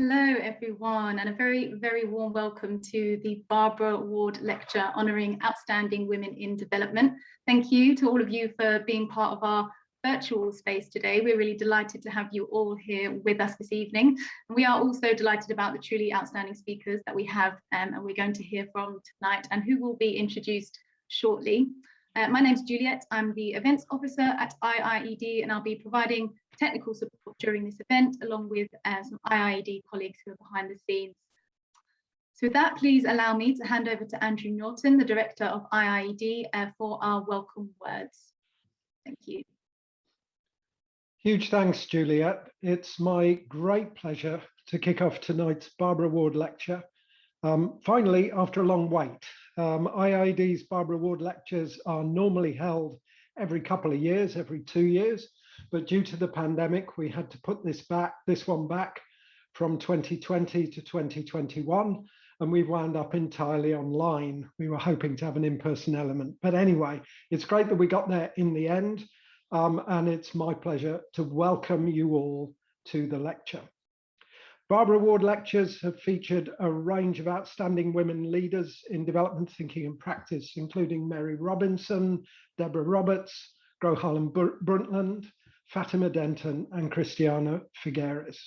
Hello everyone and a very, very warm welcome to the Barbara Ward Lecture honouring outstanding women in development. Thank you to all of you for being part of our virtual space today. We're really delighted to have you all here with us this evening. And we are also delighted about the truly outstanding speakers that we have um, and we're going to hear from tonight and who will be introduced shortly. Uh, my name is Juliet. I'm the events officer at IIED and I'll be providing technical support during this event, along with uh, some IIED colleagues who are behind the scenes. So with that, please allow me to hand over to Andrew Norton, the Director of IIED, uh, for our welcome words. Thank you. Huge thanks, Juliet. It's my great pleasure to kick off tonight's Barbara Ward lecture. Um, finally, after a long wait, um, IIED's Barbara Ward lectures are normally held every couple of years, every two years, but due to the pandemic, we had to put this back, this one back from 2020 to 2021, and we wound up entirely online. We were hoping to have an in-person element, but anyway, it's great that we got there in the end, um, and it's my pleasure to welcome you all to the lecture. Barbara Ward lectures have featured a range of outstanding women leaders in development thinking and practice, including Mary Robinson, Deborah Roberts, Gro Harlem Brundtland, Fatima Denton and Christiana Figueres.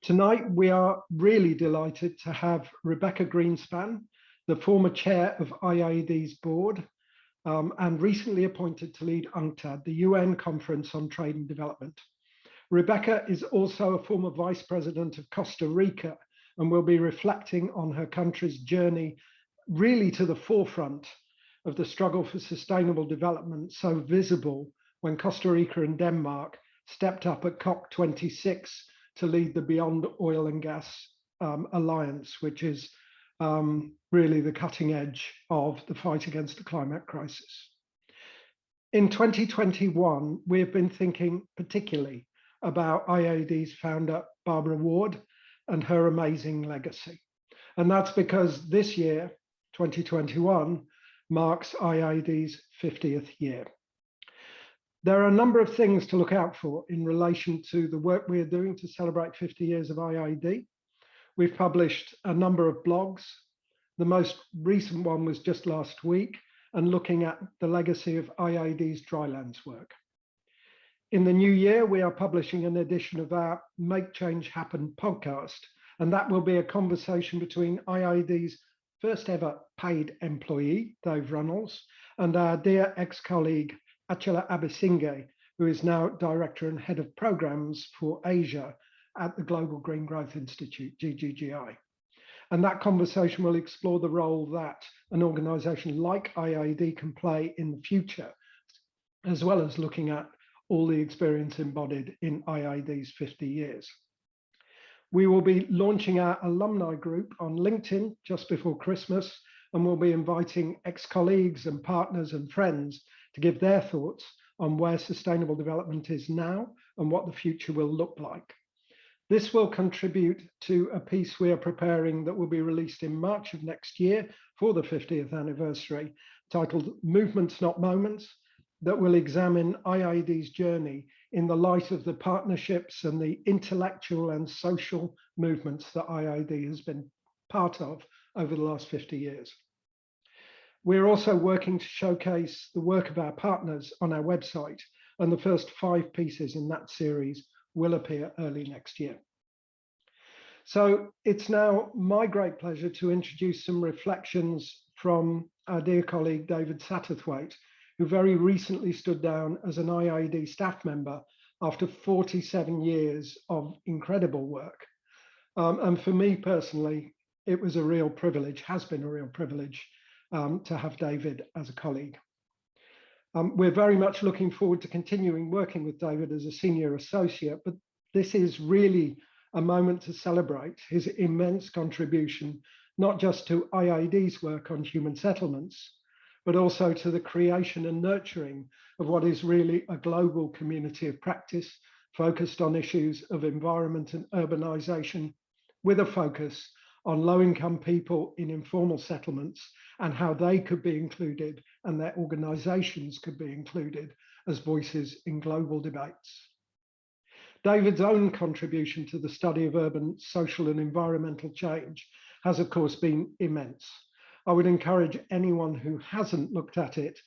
Tonight, we are really delighted to have Rebecca Grynspan, the former chair of IIED's board um, and recently appointed to lead UNCTAD, the UN Conference on Trade and Development. Rebecca is also a former vice president of Costa Rica and will be reflecting on her country's journey really to the forefront of the struggle for sustainable development so visible when Costa Rica and Denmark stepped up at COP26 to lead the Beyond Oil and Gas um, Alliance, which is um, really the cutting edge of the fight against the climate crisis. In 2021, we have been thinking particularly about IIED's founder, Barbara Ward, and her amazing legacy. And that's because this year, 2021, marks IIED's 50th year. There are a number of things to look out for in relation to the work we are doing to celebrate 50 years of IIED. We've published a number of blogs. The most recent one was just last week and looking at the legacy of IIED's drylands work. In the new year, we are publishing an edition of our Make Change Happen podcast, and that will be a conversation between IIED's first ever paid employee, Dave Runnalls, and our dear ex-colleague, Achala Abeysinghe, who is now Director and Head of Programs for Asia at the Global Green Growth Institute, GGGI. And that conversation will explore the role that an organization like IIED can play in the future, as well as looking at all the experience embodied in IIED's 50 years. We will be launching our alumni group on LinkedIn just before Christmas, and we'll be inviting ex-colleagues and partners and friends give their thoughts on where sustainable development is now and what the future will look like. This will contribute to a piece we are preparing that will be released in March of next year for the 50th anniversary, titled Movements Not Moments, that will examine IIED's journey in the light of the partnerships and the intellectual and social movements that IIED has been part of over the last 50 years. We're also working to showcase the work of our partners on our website, and the first five pieces in that series will appear early next year. So it's now my great pleasure to introduce some reflections from our dear colleague David Satterthwaite, who very recently stood down as an IIED staff member after 47 years of incredible work. Um, and for me personally, it was a real privilege, has been a real privilege um, to have David as a colleague. Um, we're very much looking forward to continuing working with David as a senior associate, but this is really a moment to celebrate his immense contribution, not just to IID's work on human settlements, but also to the creation and nurturing of what is really a global community of practice focused on issues of environment and urbanization with a focus on low-income people in informal settlements and how they could be included and their organizations could be included as voices in global debates. David's own contribution to the study of urban social and environmental change has of course been immense. I would encourage anyone who hasn't looked at it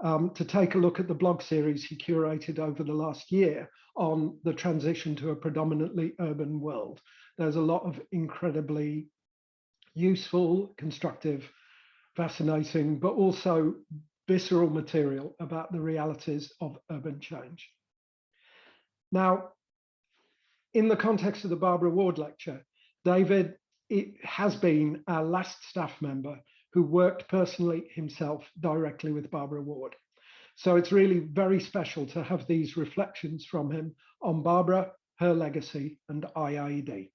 um, to take a look at the blog series he curated over the last year on the transition to a predominantly urban world. There's a lot of incredibly useful, constructive, fascinating, but also visceral material about the realities of urban change. Now, in the context of the Barbara Ward lecture, David it has been our last staff member who worked personally himself directly with Barbara Ward. So it's really very special to have these reflections from him on Barbara, her legacy and IIED.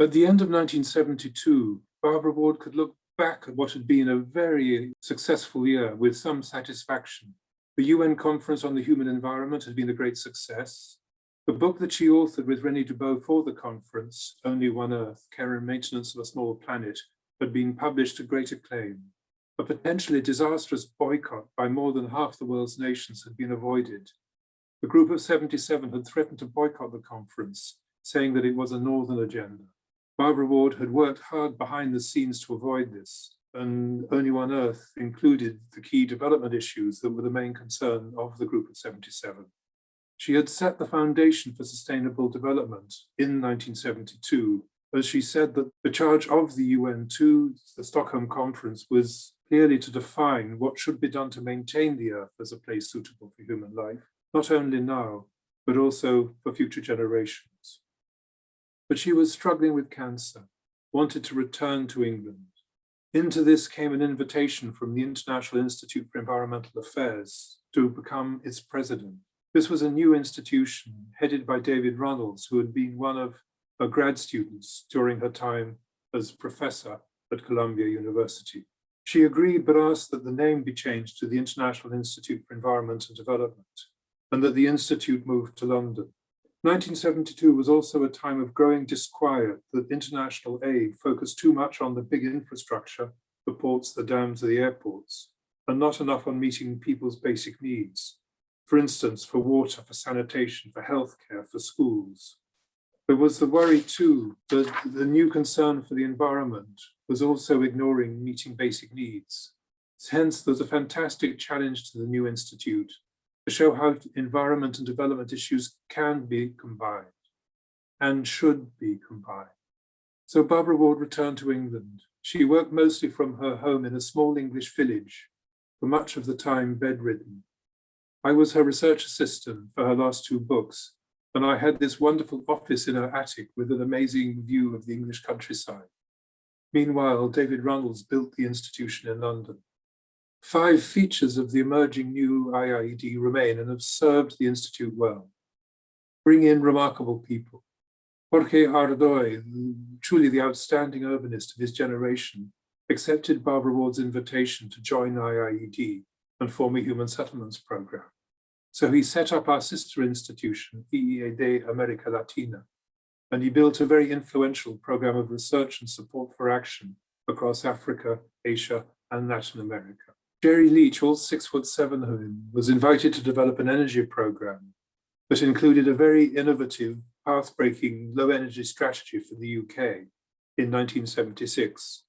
At the end of 1972, Barbara Ward could look back at what had been a very successful year with some satisfaction. The UN Conference on the Human Environment had been a great success. The book that she authored with René Dubos for the conference, Only One Earth, Care and Maintenance of a Small Planet, had been published to great acclaim. A potentially disastrous boycott by more than half the world's nations had been avoided. A group of 77 had threatened to boycott the conference, saying that it was a northern agenda. Barbara Ward had worked hard behind the scenes to avoid this, and Only One Earth included the key development issues that were the main concern of the group of 77. She had set the foundation for sustainable development in 1972, as she said that the charge of the UN to the Stockholm Conference was clearly to define what should be done to maintain the Earth as a place suitable for human life, not only now, but also for future generations. But she was struggling with cancer, wanted to return to England. Into this came an invitation from the International Institute for Environmental Affairs to become its president. This was a new institution headed by David Runnalls, who had been one of her grad students during her time as professor at Columbia University. She agreed but asked that the name be changed to the International Institute for Environment and Development and that the institute moved to London. 1972 was also a time of growing disquiet that international aid focused too much on the big infrastructure, the ports, the dams, the airports, and not enough on meeting people's basic needs. For instance, for water, for sanitation, for healthcare, for schools. There was the worry too that the new concern for the environment was also ignoring meeting basic needs. Hence, there's a fantastic challenge to the new institute to show how environment and development issues can be combined and should be combined. So Barbara Ward returned to England. She worked mostly from her home in a small English village, for much of the time bedridden. I was her research assistant for her last two books, and I had this wonderful office in her attic with an amazing view of the English countryside. Meanwhile, David Runnalls built the institution in London. Five features of the emerging new IIED remain and have served the Institute well. Bring in remarkable people. Jorge Hardoy, truly the outstanding urbanist of his generation, accepted Barbara Ward's invitation to join IIED and form a human settlements program. So he set up our sister institution, IIED America Latina, and he built a very influential program of research and support for action across Africa, Asia, and Latin America. Jerry Leach, all six foot seven of him, was invited to develop an energy program that included a very innovative, path-breaking low energy strategy for the UK in 1976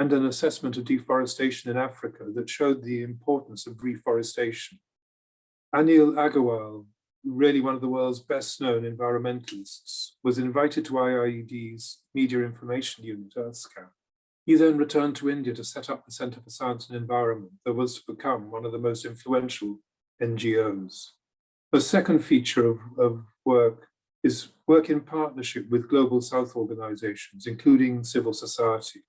and an assessment of deforestation in Africa that showed the importance of reforestation. Anil Agarwal, really one of the world's best known environmentalists, was invited to IIED's Media Information Unit, Earthscan. He then returned to India to set up the Center for Science and Environment that was to become one of the most influential NGOs. The second feature of, of work is work in partnership with Global South organizations, including civil society.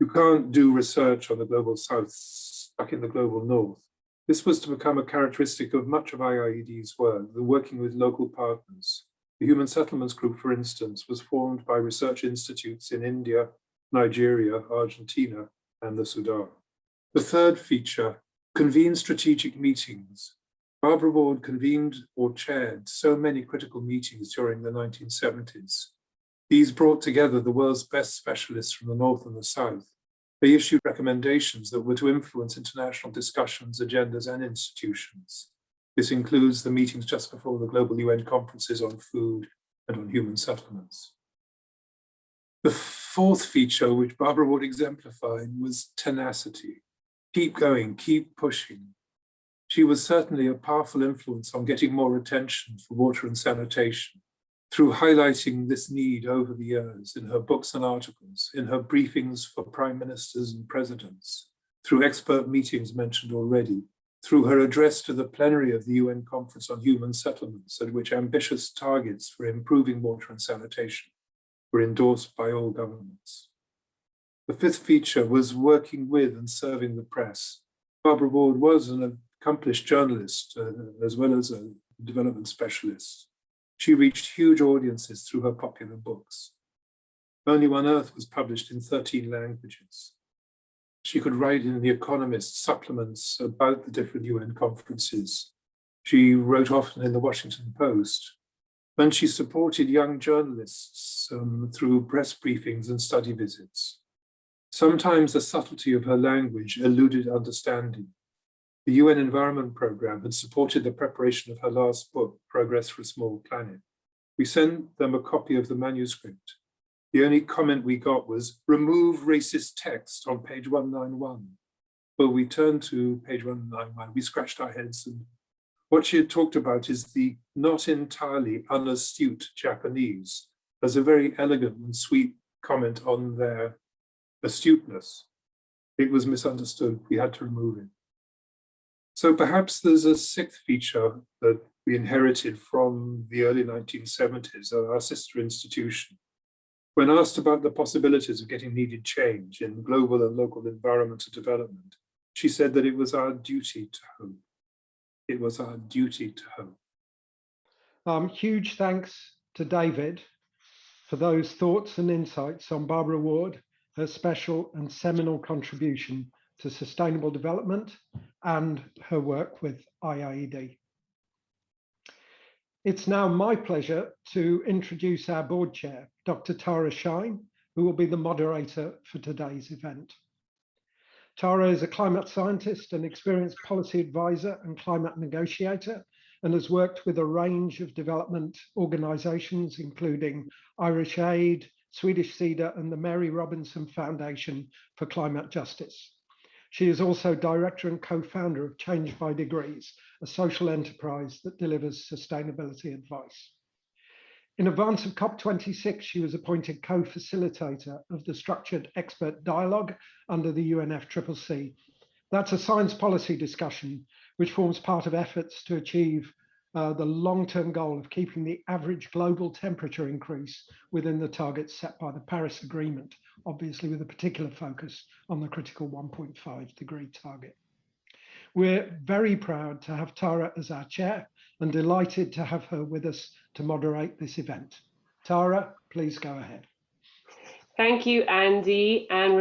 You can't do research on the Global South stuck in the Global North. This was to become a characteristic of much of IIED's work, the working with local partners. The Human Settlements Group, for instance, was formed by research institutes in India, Nigeria, Argentina, and the Sudan. The third feature, convene strategic meetings. Barbara Ward convened or chaired so many critical meetings during the 1970s. These brought together the world's best specialists from the North and the South They issued recommendations that were to influence international discussions, agendas and institutions. This includes the meetings just before the global UN conferences on food and on human settlements. The fourth feature, which Barbara Ward exemplified, was tenacity. Keep going, keep pushing. She was certainly a powerful influence on getting more attention for water and sanitation through highlighting this need over the years in her books and articles, in her briefings for prime ministers and presidents, through expert meetings mentioned already, through her address to the plenary of the UN Conference on Human Settlements, at which ambitious targets for improving water and sanitation were endorsed by all governments. The fifth feature was working with and serving the press. Barbara Ward was an accomplished journalist uh, as well as a development specialist. She reached huge audiences through her popular books. Only One Earth was published in 13 languages. She could write in The Economist supplements about the different UN conferences. She wrote often in the Washington Post. And she supported young journalists um, through press briefings and study visits. Sometimes the subtlety of her language eluded understanding. The UN Environment Programme had supported the preparation of her last book, Progress for a Small Planet. We sent them a copy of the manuscript. The only comment we got was, remove racist text on page 191. But we turned to page 191, we scratched our heads and what she had talked about is the not entirely unastute Japanese as a very elegant and sweet comment on their astuteness. It was misunderstood, we had to remove it. So perhaps there's a sixth feature that we inherited from the early 1970s, our sister institution. When asked about the possibilities of getting needed change in global and local environmental development, she said that it was our duty to hope it was our duty to hope. Um, huge thanks to David for those thoughts and insights on Barbara Ward, her special and seminal contribution to sustainable development and her work with IIED. It's now my pleasure to introduce our board chair, Dr. Tara Shine, who will be the moderator for today's event. Tara is a climate scientist and experienced policy advisor and climate negotiator and has worked with a range of development organizations, including Irish Aid, Swedish Sida and the Mary Robinson Foundation for Climate Justice. She is also director and co-founder of Change by Degrees, a social enterprise that delivers sustainability advice. In advance of COP26, she was appointed co-facilitator of the Structured Expert Dialogue under the UNFCCC. That's a science policy discussion which forms part of efforts to achieve uh, the long-term goal of keeping the average global temperature increase within the targets set by the Paris Agreement, obviously with a particular focus on the critical 1.5 degree target. We're very proud to have Tara as our chair and delighted to have her with us to moderate this event. Tara, please go ahead. Thank you, Andy and.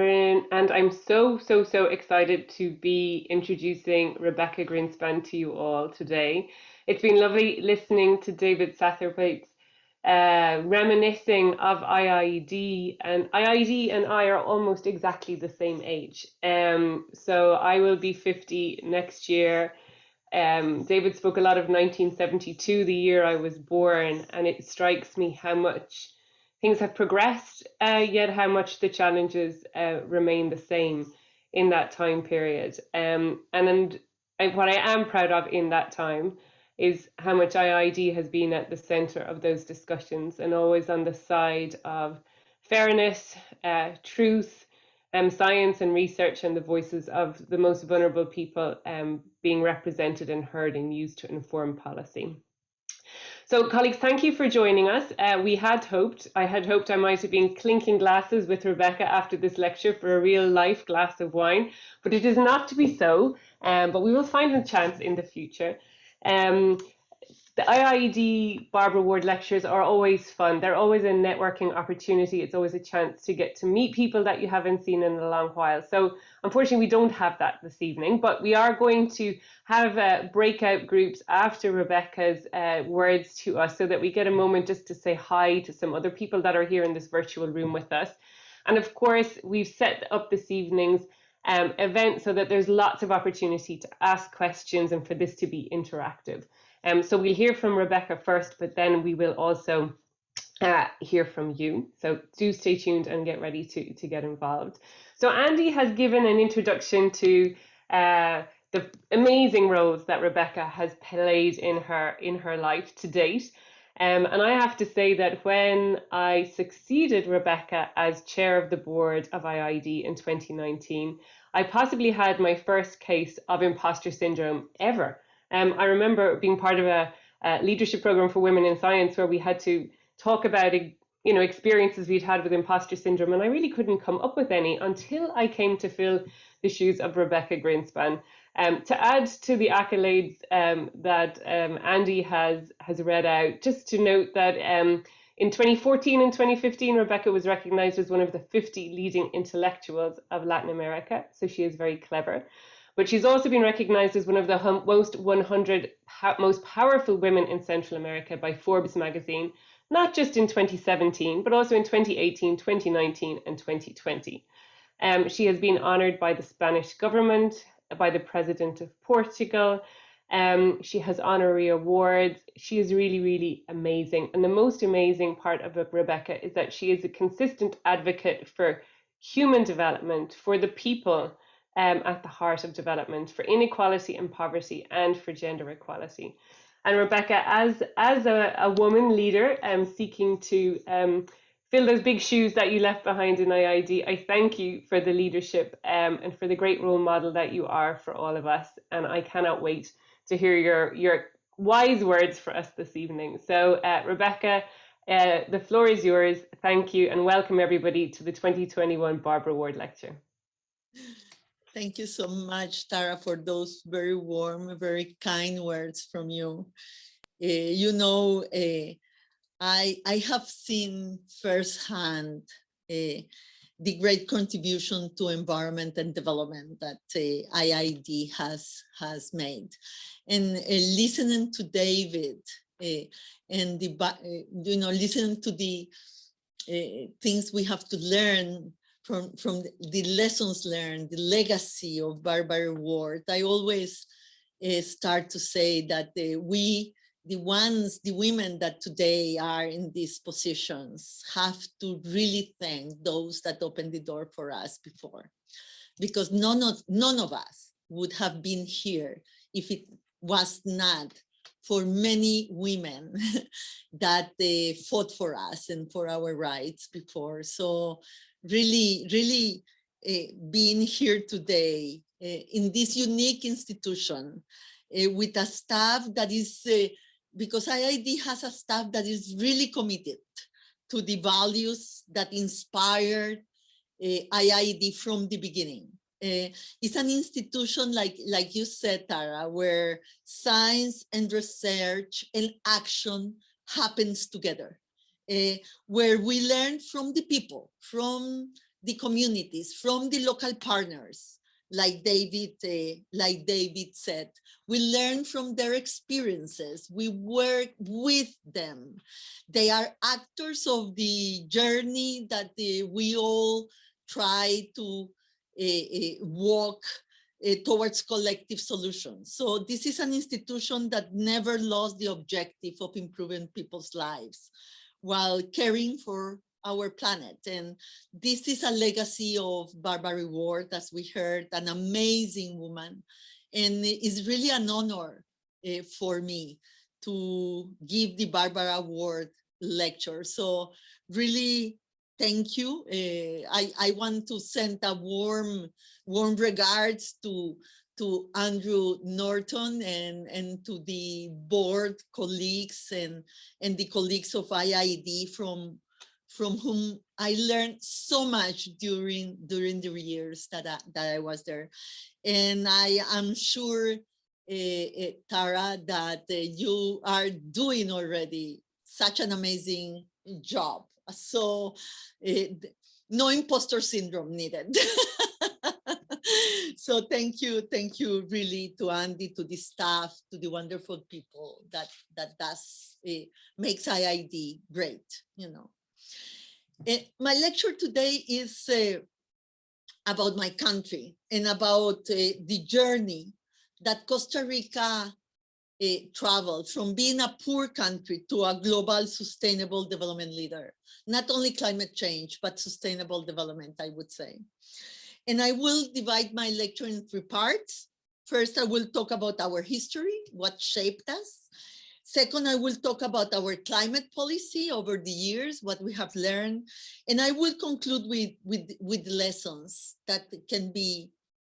And I'm so, so, so excited to be introducing Rebecca Grynspan to you all today. It's been lovely listening to David Satterthwaite's uh, reminiscing of IIED, and IIED and I are almost exactly the same age. Um, so I will be 50 next year. Um, David spoke a lot of 1972, the year I was born, and it strikes me how much things have progressed, uh, yet how much the challenges uh, remain the same in that time period. Um, and, and what I am proud of in that time is how much IID has been at the center of those discussions and always on the side of fairness, uh, truth, um, science and research and the voices of the most vulnerable people um, being represented and heard and used to inform policy. So colleagues, thank you for joining us. Uh, we had hoped, I had hoped I might have been clinking glasses with Rebecca after this lecture for a real life glass of wine, but it is not to be so, um, but we will find a chance in the future. Um, the IIED Barbara Ward lectures are always fun. They're always a networking opportunity. It's always a chance to get to meet people that you haven't seen in a long while. So unfortunately, we don't have that this evening, but we are going to have uh, breakout groups after Rebecca's uh, words to us so that we get a moment just to say hi to some other people that are here in this virtual room with us. And of course, we've set up this evening's um, event so that there's lots of opportunity to ask questions and for this to be interactive. Um, so we'll hear from Rebecca first, but then we will also uh, hear from you. So do stay tuned and get ready to, to get involved. So Andy has given an introduction to uh, the amazing roles that Rebecca has played in her in her life to date. Um, and I have to say that when I succeeded Rebecca as chair of the board of IIED in 2019, I possibly had my first case of imposter syndrome ever. Um, I remember being part of a, a, leadership program for women in science where we had to talk about you know experiences we'd had with imposter syndrome, and I really couldn't come up with any until I came to fill the shoes of Rebecca Grynspan. Um, to add to the accolades um, that um, Andy has has read out, just to note that um, in 2014 and 2015, Rebecca was recognized as one of the 50 leading intellectuals of Latin America, so she is very clever. But she's also been recognized as one of the most 100 most powerful women in Central America by Forbes magazine, not just in 2017, but also in 2018, 2019, and 2020. Um, she has been honored by the Spanish government, by the President of Portugal. Um, she has honorary awards. She is really, really amazing. And the most amazing part of Rebecca is that she is a consistent advocate for human development, for the people um, at the heart of development, for inequality and poverty, and for gender equality. And Rebecca, as as a, a woman leader um, seeking to um, fill those big shoes that you left behind in IID. I thank you for the leadership um, and for the great role model that you are for all of us. And I cannot wait to hear your, your wise words for us this evening. So uh, Rebecca, uh, the floor is yours. Thank you and welcome everybody to the 2021 Barbara Ward Lecture. Thank you so much, Tara, for those very warm, very kind words from you. Uh, you know, uh, I, I have seen firsthand uh, the great contribution to environment and development that uh, IIED has, has made. And uh, listening to David and the, you know, listening to the things we have to learn from, from the lessons learned, the legacy of Barbara Ward, I always start to say that we the ones, the women that today are in these positions have to really thank those that opened the door for us before. Because none of, none of us would have been here if it was not for many women that they fought for us and for our rights before. So really, really uh, being here today uh, in this unique institution uh, with a staff that is because IID has a staff that is really committed to the values that inspired uh, IIED from the beginning. Uh, it's an institution like, like you said, Tara, where science and research and action happens together, uh, where we learn from the people, from the communities, from the local partners, like David, uh, like David said, we learn from their experiences. We work with them. They are actors of the journey that uh, we all try to uh, walk towards collective solutions. So this is an institution that never lost the objective of improving people's lives while caring for our planet. And this is a legacy of Barbara Ward, as we heard, an amazing woman. And it's really an honor uh, for me to give the Barbara Award lecture. So really, thank you. Uh, I, I want to send a warm, warm regards to to Andrew Norton and, and to the board colleagues and, and the colleagues of IIED from from whom I learned so much during during the years that I, that I was there. And I am sure, uh, Tara, that uh, you are doing already such an amazing job. So no imposter syndrome needed. so thank you, thank you really to Andy, to the staff, to the wonderful people that that does uh, makes IID great, you know. Eh, my lecture today is uh, about my country and about uh, the journey that Costa Rica traveled from being a poor country to a global sustainable development leader. Not only climate change, but sustainable development, I would say. And I will divide my lecture in three parts. First, I will talk about our history, what shaped us. Second, I will talk about our climate policy over the years, what we have learned. And I will conclude with, with, with lessons that can be,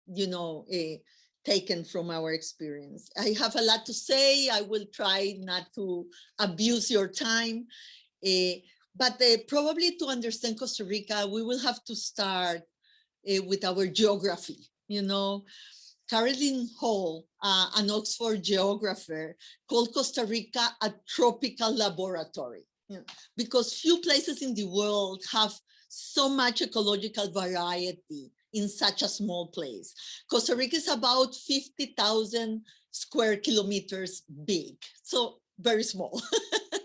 you know, uh, taken from our experience. I have a lot to say. I will try not to abuse your time. Uh, but uh, probably to understand Costa Rica, we will have to start with our geography, you know. Caroline Hall, uh, an Oxford geographer, called Costa Rica a tropical laboratory because few places in the world have so much ecological variety in such a small place. Costa Rica is about 50,000 square kilometers big, so very small.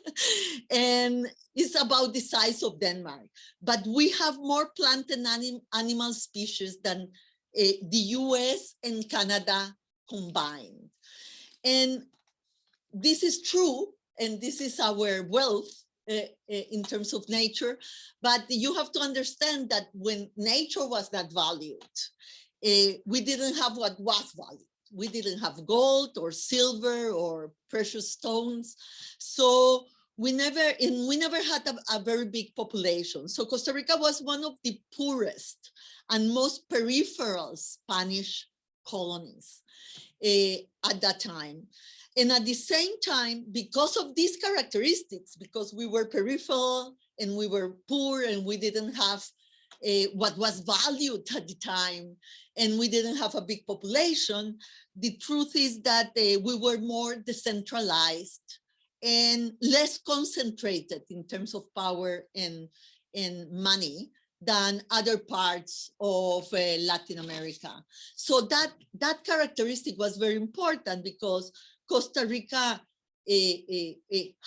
and it's about the size of Denmark. But we have more plant and anim animal species than the US and Canada combined. And this is true, and this is our wealth uh, in terms of nature, but you have to understand that when nature was not valued, uh, we didn't have what was valued. We didn't have gold or silver or precious stones. So we never, and we never had a, a very big population. So Costa Rica was one of the poorest and most peripheral Spanish colonies uh, at that time. And at the same time, because of these characteristics, because we were peripheral and we were poor and we didn't have uh, what was valued at the time, and we didn't have a big population, the truth is that uh, we were more decentralized and less concentrated in terms of power and, and money than other parts of uh, Latin America. So that, that characteristic was very important because Costa Rica uh,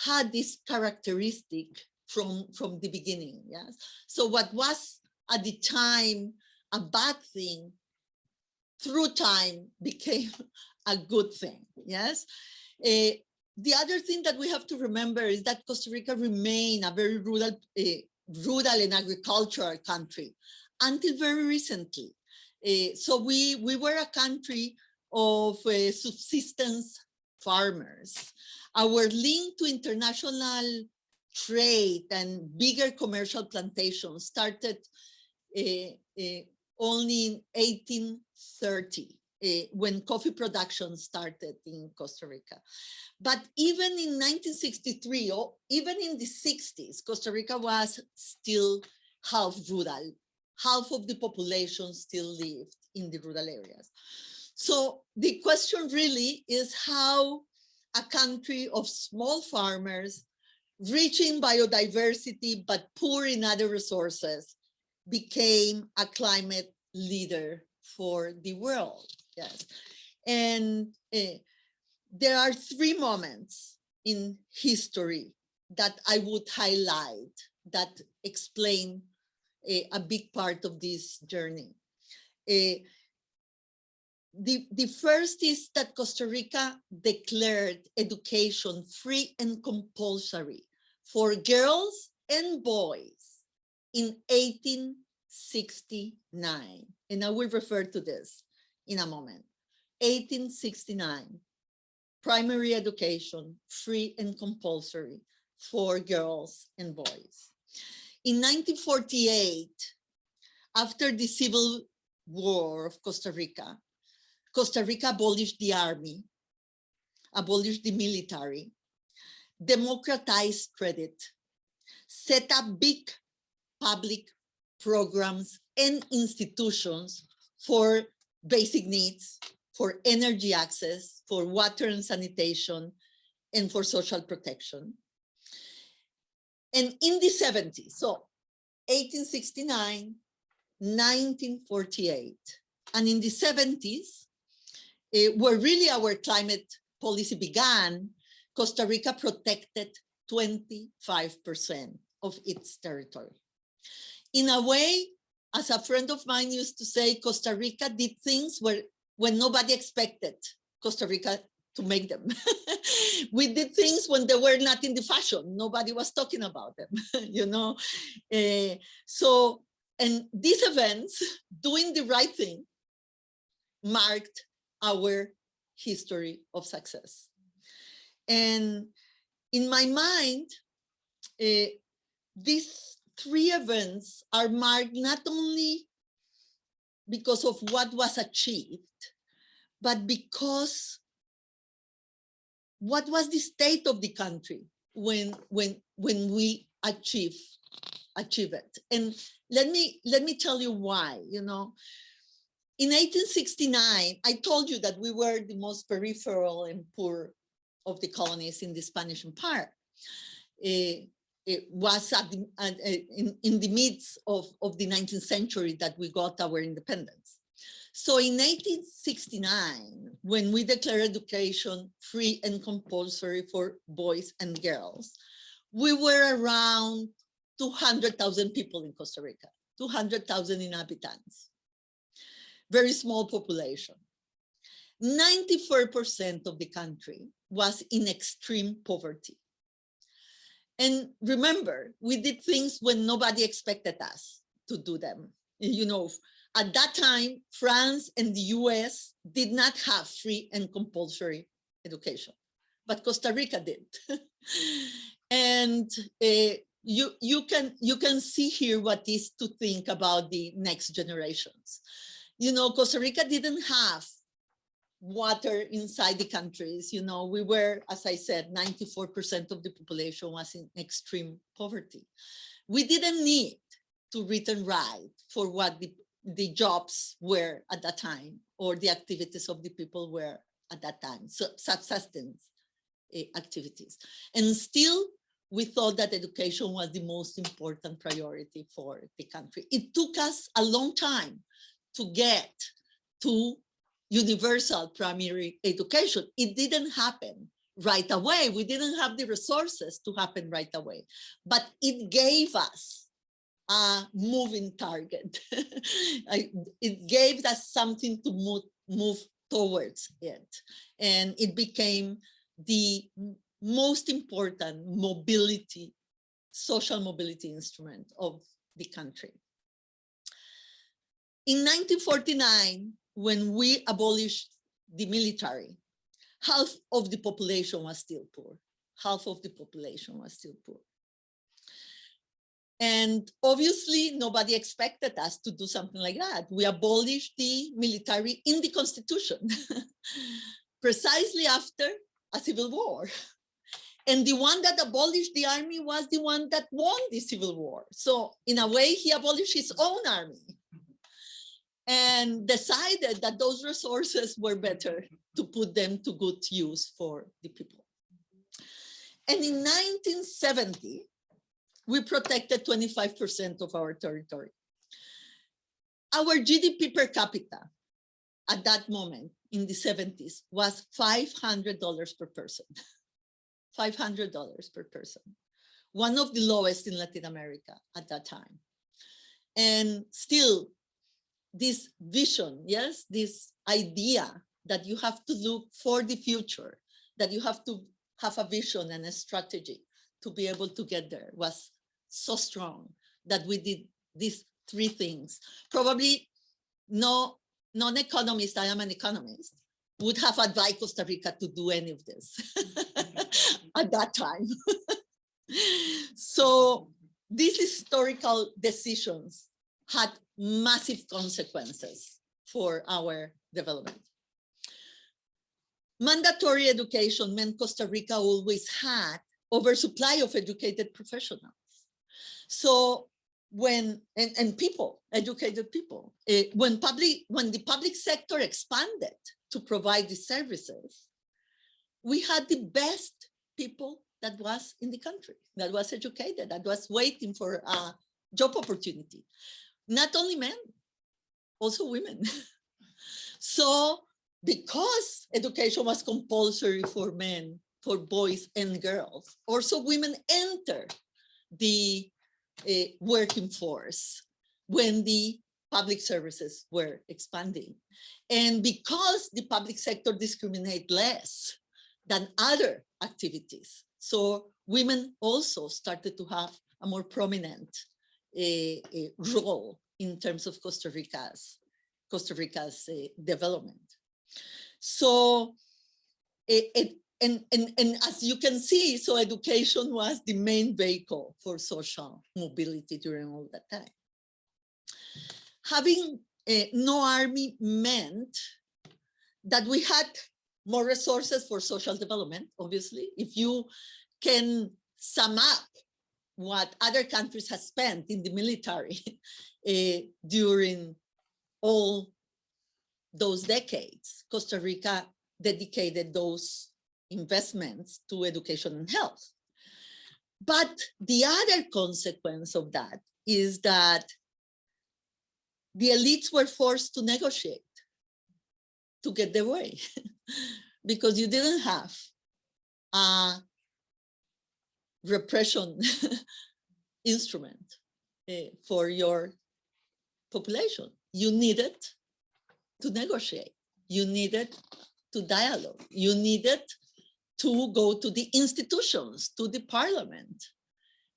had this characteristic from, from the beginning, yes? So what was at the time a bad thing, through time became a good thing, yes? Uh, the other thing that we have to remember is that Costa Rica remained a very rural, uh, rural and agricultural country until very recently. Uh, so we, we were a country of uh, subsistence farmers. Our link to international trade and bigger commercial plantations started only in 1830 uh, Eh, when coffee production started in Costa Rica. But even in 1963, or even in the 60s, Costa Rica was still half rural. Half of the population still lived in the rural areas. So the question really is how a country of small farmers, rich in biodiversity, but poor in other resources, became a climate leader for the world. Yes. And uh, there are three moments in history that I would highlight that explain a, a big part of this journey. Uh, the, the first is that Costa Rica declared education free and compulsory for girls and boys in 1869. And I will refer to this in a moment. 1869 primary education, free and compulsory for girls and boys. In 1948, after the Civil War of Costa Rica, Costa Rica abolished the army, abolished the military, democratized credit, set up big public programs and institutions for basic needs, for energy access, for water and sanitation, and for social protection. And in the 70s, so 1869, 1948, and in the 70s, uh, where really our climate policy began, Costa Rica protected 25% of its territory. In a way, as a friend of mine used to say, Costa Rica did things where when nobody expected Costa Rica to make them. we did things when they were not in the fashion. Nobody was talking about them, you know. Eh, so, and these events, doing the right thing, marked our history of success. And in my mind, eh, these three events are marked not only because of what was achieved, but because what was the state of the country when when when we achieve achieve it. And let me let me tell you why you know. In 1869 i told you that we were the most peripheral and poor of the colonies in the spanish empire. It was at the, uh, in, in the midst of, of the 19th century that we got our independence so in 1869, when we declared education free and compulsory for boys and girls, we were around 200,000 people in Costa Rica, 200,000 inhabitants, very small population. 94% of the country was in extreme poverty. And remember, we did things when nobody expected us to do them. You know, at that time, France and the US did not have free and compulsory education, but Costa Rica did. and uh, you, you, can, you can see here what is to think about the next generations. You know, Costa Rica didn't have water inside the countries. You know, we were, as I said, 94% of the population was in extreme poverty. We didn't need to read and write for what the the jobs were at that time or the activities of the people were at that time, so subsistence uh, activities. And still, we thought that education was the most important priority for the country. It took us a long time to get to universal primary education. It didn't happen right away. We didn't have the resources to happen right away, but it gave us a moving target. It gave us something to move, move towards it. And it became the most important mobility, social mobility instrument of the country. In 1949, when we abolished the military, half of the population was still poor. Half of the population was still poor. And obviously, nobody expected us to do something like that. We abolished the military in the constitution, precisely after a civil war. And the one that abolished the army was the one that won the civil war. So in a way, he abolished his own army and decided that those resources were better to put them to good use for the people. And in 1970, we protected 25% of our territory. Our GDP per capita at that moment in the 70s was $500 per person. $500 per person. One of the lowest in Latin America at that time. And still, this vision, yes, this idea that you have to look for the future, that you have to have a vision and a strategy to be able to get there was so strong that we did these three things. Probably no non-economist, I am an economist, would have advised Costa Rica to do any of this at that time. so these historical decisions had massive consequences for our development. Mandatory education meant Costa Rica always had oversupply of educated professionals. So when and, and people, educated people, uh, when public when the public sector expanded to provide the services, we had the best people that was in the country, that was educated, that was waiting for a job opportunity. Not only men, also women. so because education was compulsory for men, for boys and girls, also women enter the a working force when the public services were expanding. And because the public sector discriminate less than other activities, so women also started to have a more prominent a, a role in terms of Costa Rica's Costa Rica's uh, development. So it, it and, and, and as you can see, so education was the main vehicle for social mobility during all that time. Having uh, no army meant that we had more resources for social development, obviously. If you can sum up what other countries have spent in the military uh, during all those decades, Costa Rica dedicated those investments to education and health. But the other consequence of that is that the elites were forced to negotiate to get their way because you didn't have a repression instrument uh, for your population. You needed to negotiate. You needed to dialogue. You needed to go to the institutions, to the parliament.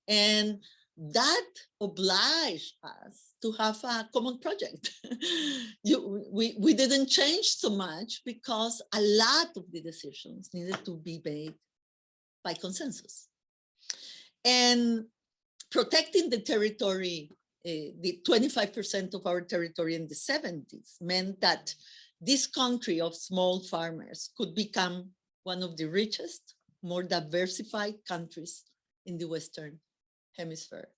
And that obliged us to have a common project. you, we, we didn't change so much because a lot of the decisions needed to be made by consensus. And protecting the territory, uh, the 25% of our territory in the 70s meant that this country of small farmers could become one of the richest, more diversified countries in the Western hemisphere.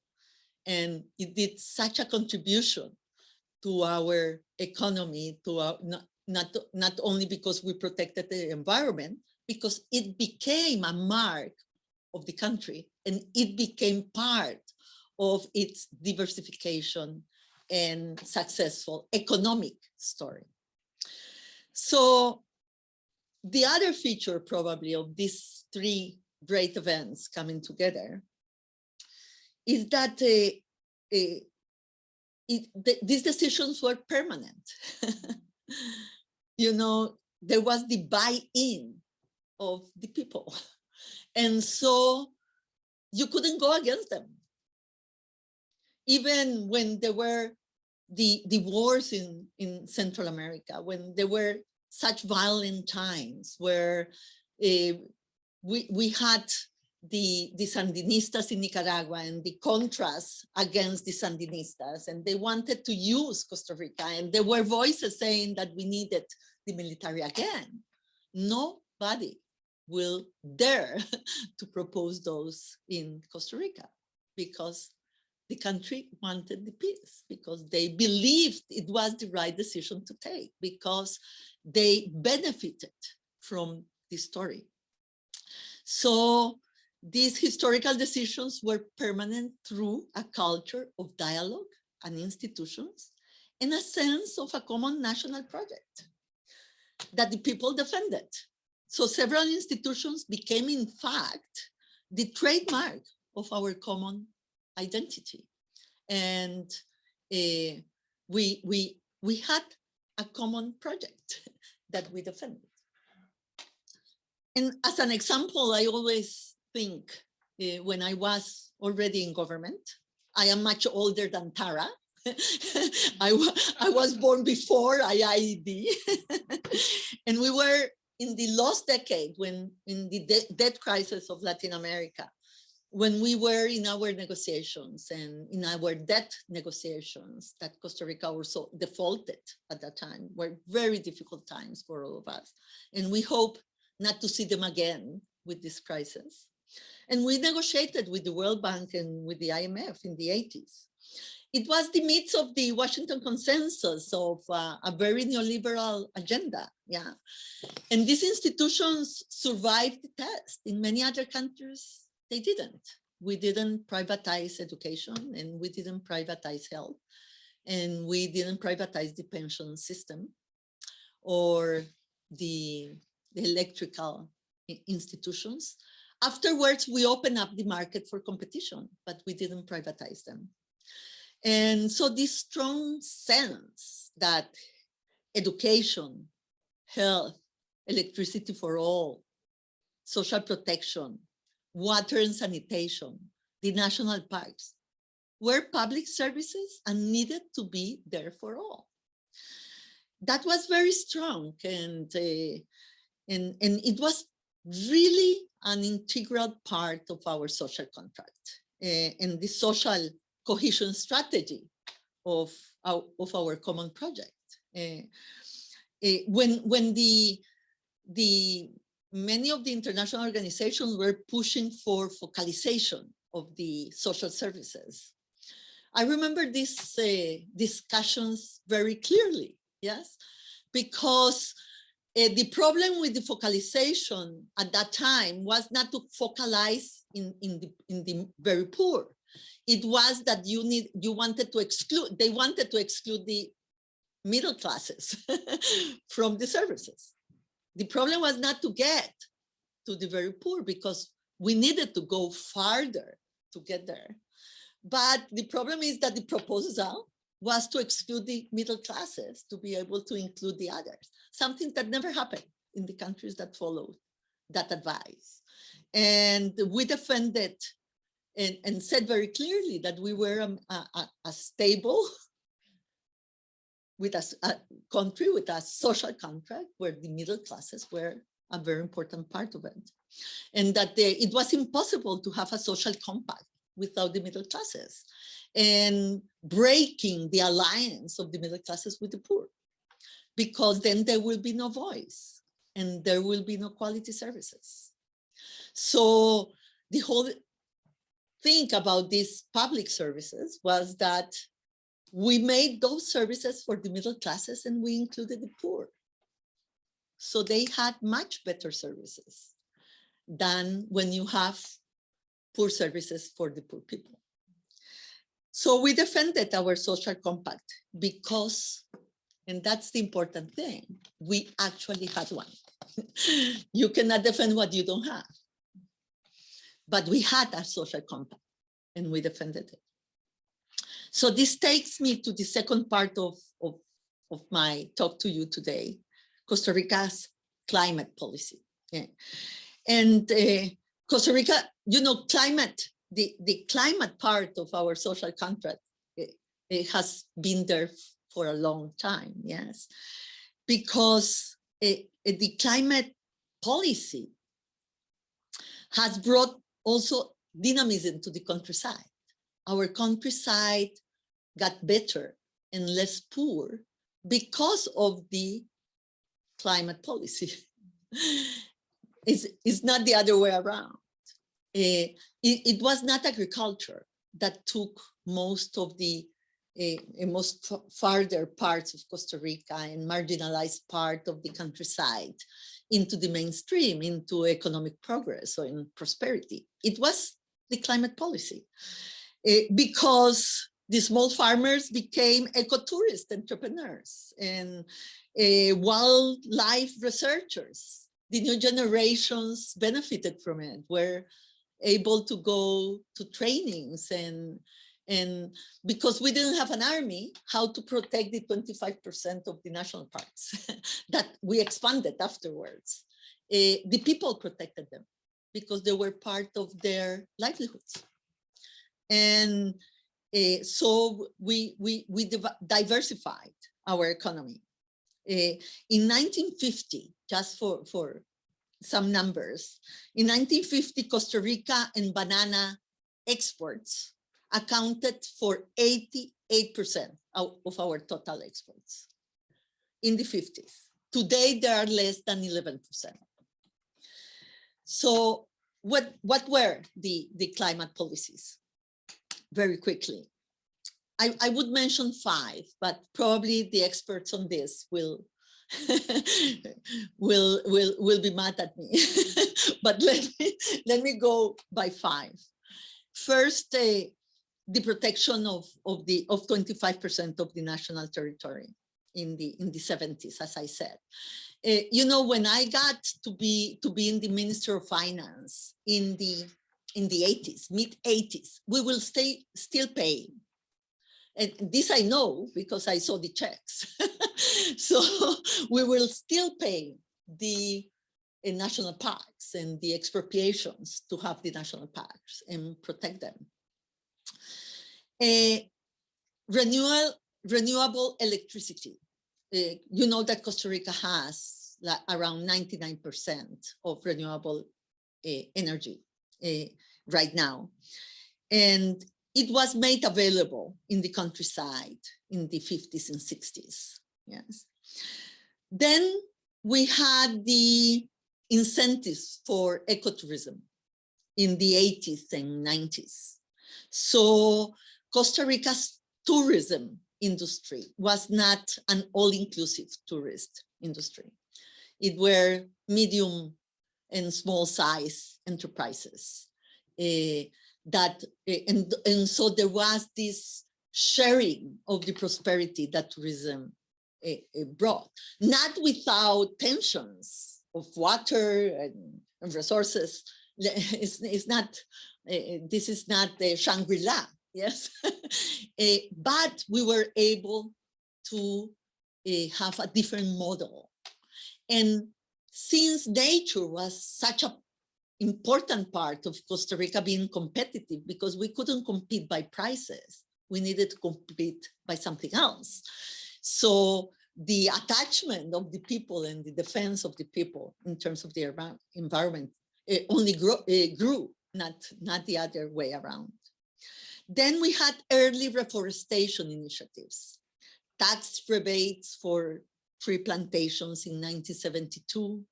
And it did such a contribution to our economy, to our, not, not, not only because we protected the environment, because it became a mark of the country and it became part of its diversification and successful economic story. So the other feature probably of these three great events coming together is that uh, uh, it, th these decisions were permanent. you know, there was the buy-in of the people. And so you couldn't go against them. Even when there were the, the wars in, in Central America, when there were such violent times where uh, we, we had the, the Sandinistas in Nicaragua and the Contras against the Sandinistas, and they wanted to use Costa Rica, and there were voices saying that we needed the military again. Nobody will dare to propose those in Costa Rica because the country wanted the peace, because they believed it was the right decision to take, because they benefited from the story. So these historical decisions were permanent through a culture of dialogue and institutions and a sense of a common national project that the people defended. So several institutions became, in fact, the trademark of our common identity. And uh, we, we, we had a common project that we defended. And as an example, I always think uh, when I was already in government, I am much older than Tara. I, I was born before IIED. and we were in the last decade when in the de debt crisis of Latin America, when we were in our negotiations and in our debt negotiations that Costa Rica also defaulted at that time were very difficult times for all of us. And we hope not to see them again with this crisis. And we negotiated with the World Bank and with the IMF in the 80s. It was the midst of the Washington consensus of uh, a very neoliberal agenda. Yeah. And these institutions survived the test. In many other countries, they didn't. We didn't privatize education and we didn't privatize health and we didn't privatize the pension system or the, the electrical institutions. afterwards, we opened up the market for competition, but we didn't privatize them. And so this strong sense that education, health, electricity for all, social protection, water and sanitation, the national parks, were public services and needed to be there for all. That was very strong and, uh, and, and it was really an integral part of our social contract uh, and the social cohesion strategy of our, of our common project. Uh, uh, when when the the many of the international organizations were pushing for focalization of the social services. I remember these uh, discussions very clearly, yes, because uh, the problem with the focalization at that time was not to focalize in, in, the, in the very poor. It was that you need you wanted to exclude, they wanted to exclude the middle classes from the services. The problem was not to get to the very poor because we needed to go farther to get there. But the problem is that the proposal was to exclude the middle classes to be able to include the others, something that never happened in the countries that followed that advice. And we defended and, and said very clearly that we were um, a, a, a stable with a, a country with a social contract where the middle classes were a very important part of it. And that they, it was impossible to have a social compact without the middle classes and breaking the alliance of the middle classes with the poor, because then there will be no voice and there will be no quality services. So the whole thing about these public services was that we made those services for the middle classes and we included the poor. So they had much better services than when you have poor services for the poor people. So we defended our social compact because, and that's the important thing, we actually had one. you cannot defend what you don't have. But we had a social compact and we defended it. So this takes me to the second part of, of, of my talk to you today, Costa Rica's climate policy. Yeah. And uh, Costa Rica, you know, climate, the, the climate part of our social contract, it, it has been there for a long time, yes, because it, it, the climate policy has brought also dynamism to the countryside. Our countryside got better and less poor because of the climate policy. it's, it's not the other way around. Uh, it, it, was not agriculture that took most of the uh, most farther parts of Costa Rica and marginalized part of the countryside into the mainstream, into economic progress or in prosperity. It was the climate policy uh, because the small farmers became ecotourist entrepreneurs and uh, wildlife researchers. The new generations benefited from it, were able to go to trainings and and because we didn't have an army, how to protect the 25% of the national parks that we expanded afterwards. Uh, the people protected them because they were part of their livelihoods. And uh, so we, we, we diversified our economy. Uh, in 1950, just for, for some numbers, in 1950, Costa Rica and banana exports accounted for 88% of, our total exports in the 50s. Today, there are less than 11%. So what, what were the, the climate policies? very quickly. I, I would mention five, but probably the experts on this will will will will be mad at me. but let me let me go by five. First, uh, the protection of of the of 25% of the national territory in the in the 70s, as I said. uh, you know, when I got to be to be in the Minister of Finance in the in the 80s, mid 80s, we will stay still paying. And this I know because I saw the checks. so we will still pay the uh, national parks and the expropriations to have the national parks and protect them. Uh, renewal, renewable electricity. Uh, you know that Costa Rica has like around 99% of renewable uh, energy right now. And it was made available in the countryside in the 50s and 60s. Yes. Then we had the incentives for ecotourism in the 80s and 90s. So Costa Rica's tourism industry was not an all-inclusive tourist industry. It were medium and small size enterprises uh, that, uh, and, and so there was this sharing of the prosperity that tourism uh, brought, not without tensions of water and, and resources. It's, it's not, Eh, eh, this is not the Shangri-La, yes, uh, but we were able to have a different model. And since nature was such a important part of Costa Rica being competitive because we couldn't compete by prices, we needed to compete by something else. So the attachment of the people and the defense of the people in terms of their environment only grew, grew not, not the other way around. Then we had early reforestation initiatives, tax rebates for tree plantations in 1972,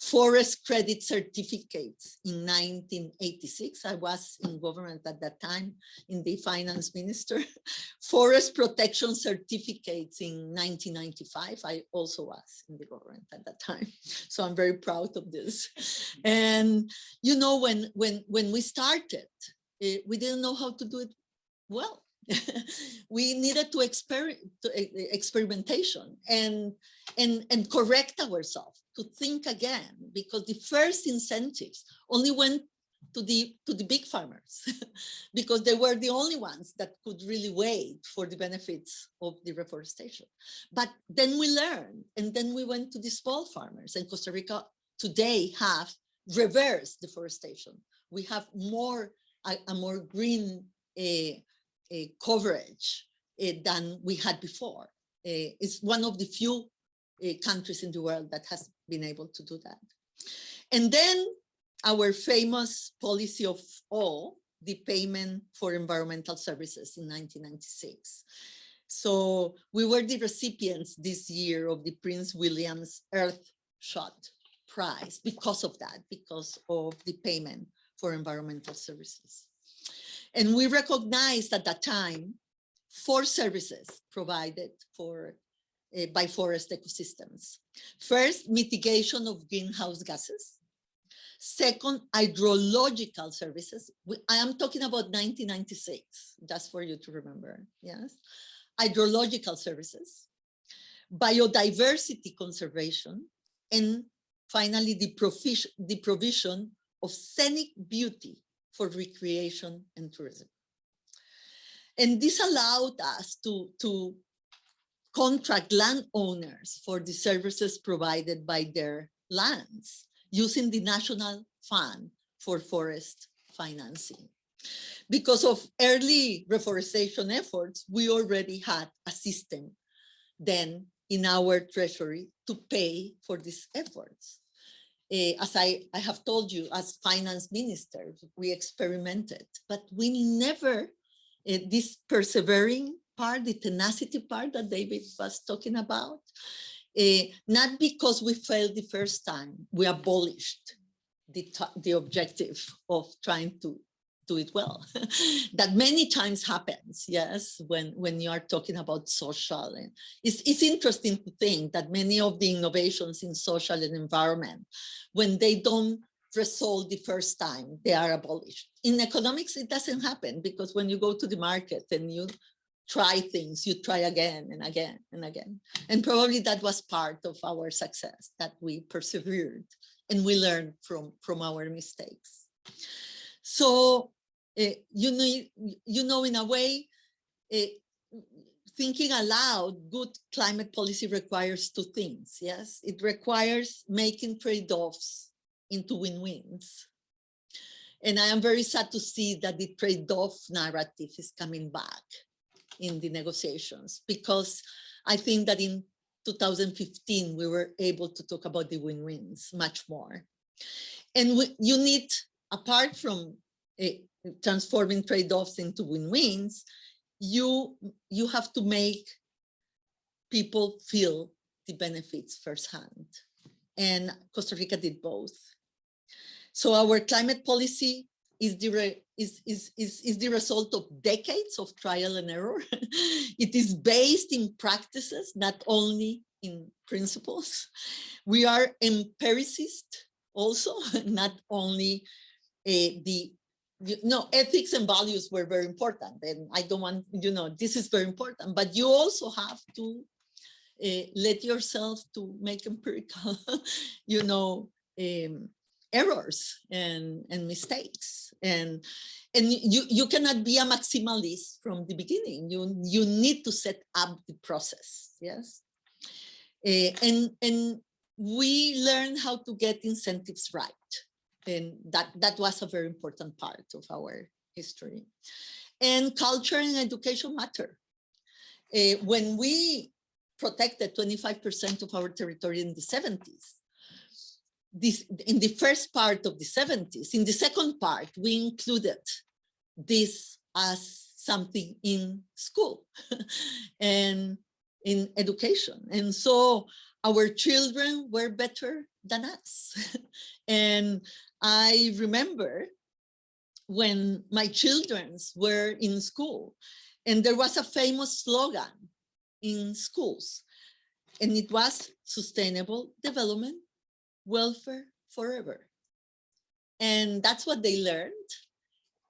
forest credit certificates in 1986. I was in government at that time in the finance minister. forest protection certificates in 1995. I also was in the government at that time. So I'm very proud of this. And you know, when, when, when we started, uh, we didn't know how to do it well. we needed to, exper to uh, experimentation and, and, and correct ourselves to think again because the first incentives only went to the to the big farmers because they were the only ones that could really wait for the benefits of the reforestation. But then we learned and then we went to the small farmers and costa rica today have reverse deforestation. We have more a, a more green uh, coverage uh, than we had before it's one of the few countries in the world that has been able to do that. And then our famous policy of all, the payment for environmental services in 1996. So we were the recipients this year of the Prince William's Earth Shot Prize because of that, because of the payment for environmental services. And we recognized at that time four services provided for uh, by forest ecosystems. First, mitigation of greenhouse gases. Second, hydrological services. I am talking about 1996, just for you to remember, yes. Hydrological services, biodiversity conservation, and finally, the, the provision of scenic beauty for recreation and tourism. And this allowed us to, to contract landowners for the services provided by their lands using the National Fund for Forest Financing. Because of early reforestation efforts, we already had a system then in our treasury to pay for these efforts. Uh, as I, I have told you, as finance minister, we experimented, but we never, uh, this persevering part, the tenacity part that David was talking about, uh, not because we failed the first time, we abolished the, the objective of trying to do it well. that many times happens, yes, when, when you are talking about social. And it's, it's interesting to think that many of the innovations in social and environment, when they don't resolve the first time, they are abolished. In economics, it doesn't happen because when you go to the market and you try things, you try again and again and again. And probably that was part of our success, that we persevered and we learned from, from our mistakes. So, you know, you know, in a way, uh, thinking aloud, good climate policy requires two things, yes? It requires making trade-offs into win-wins. And I am very sad to see that the trade-off narrative is coming back in the negotiations because I think that in 2015 we were able to talk about the win-wins much more. And we, you need, apart from transforming trade-offs into win-wins, you you have to make people feel the benefits firsthand. And Costa Rica did both. So our climate policy is the, is, is, is, is the result of decades of trial and error. it is based in practices, not only in principles. We are empiricist also, not only uh, the you know, ethics and values were very important. And I don't want, you know, this is very important, but you also have to uh, let yourself to make empirical, you know, um, errors and, and mistakes. And, and you, you cannot be a maximalist from the beginning. You, you need to set up the process, yes? Uh, and, and we learn how to get incentives right and that that was a very important part of our history. And culture and education matter. Uh, when we protected 25% of our territory in the 70s this in the first part of the 70s in the second part we included this as something in school and in education. And so our children were better than us. And I remember when my childrens were in school and there was a famous slogan in schools and it was sustainable development, welfare forever. And that's what they learned.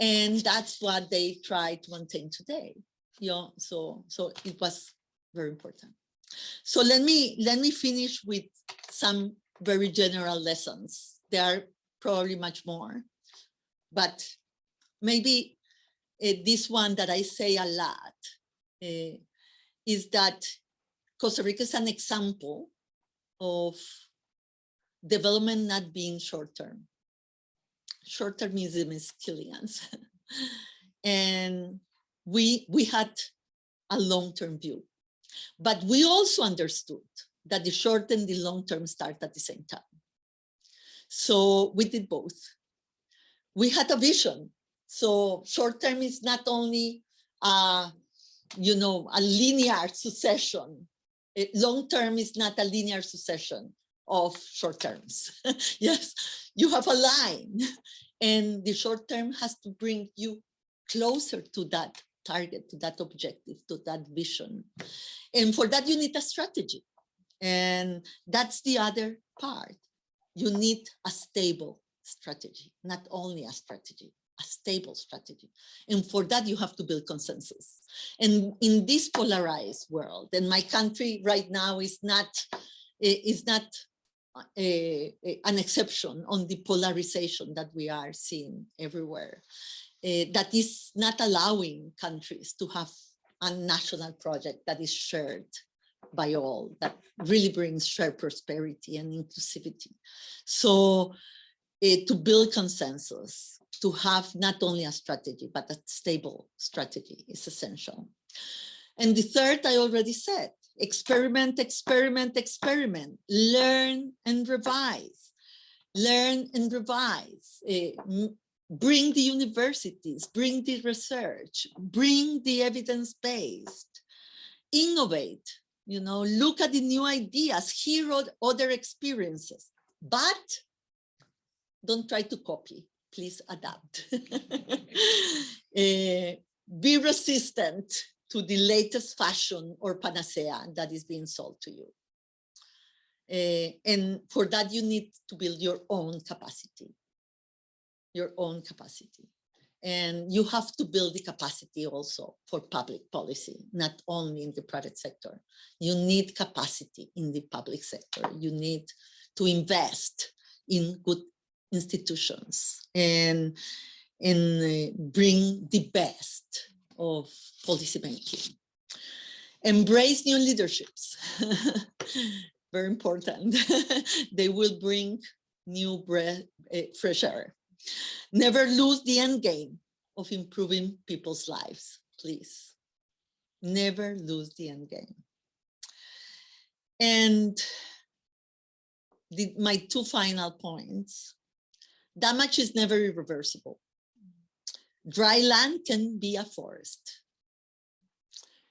And that's what they try to maintain today. You know, so, so it was very important. So let me, let me finish with some very general lessons. There are probably much more. But maybe uh, this one that I say a lot uh, is that Costa Rica is an example of development not being short-term. Short-termism is killing us. and we, we had a long-term view. But we also understood that the short and the long term start at the same time. So we did both. We had a vision. So short term is not only, uh, you know, a linear succession. Long term is not a linear succession of short terms. yes, you have a line and the short term has to bring you closer to that target, to that objective, to that vision. And for that, you need a strategy. And that's the other part you need a stable strategy, not only a strategy, a stable strategy. And for that, you have to build consensus. And in this polarized world, and my country right now is not, is not a, a, an exception on the polarization that we are seeing everywhere. Uh, that is not allowing countries to have a national project that is shared by all that really brings shared prosperity and inclusivity. So uh, to build consensus, to have not only a strategy, but a stable strategy is essential. And the third, I already said, experiment, experiment, experiment, learn and revise, learn and revise, uh, bring the universities, bring the research, bring the evidence-based, innovate, you know, look at the new ideas, hear other experiences, but don't try to copy, please adapt. uh, be resistant to the latest fashion or panacea that is being sold to you. Uh, and for that, you need to build your own capacity, your own capacity. And you have to build the capacity also for public policy, not only in the private sector. You need capacity in the public sector. You need to invest in good institutions and, and uh, bring the best of policymaking. Embrace new leaderships. Very important. they will bring new breath, uh, fresh air. Never lose the end game of improving people's lives, please. Never lose the end game. And the, my two final points. Damage is never irreversible. Dry land can be a forest.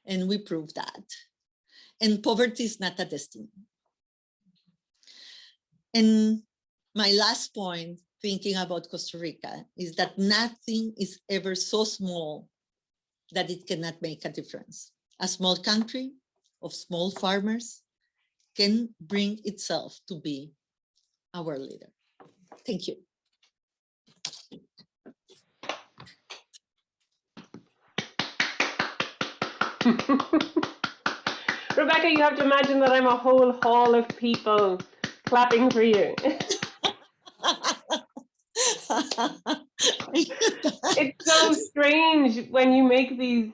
And we prove that. And poverty is not a destiny. And my last point, thinking about Costa Rica, is that nothing is ever so small that it cannot make a difference. A small country of small farmers can bring itself to be our leader. Thank you. Rebecca, you have to imagine that I'm a whole hall of people clapping for you. it's so strange when you make these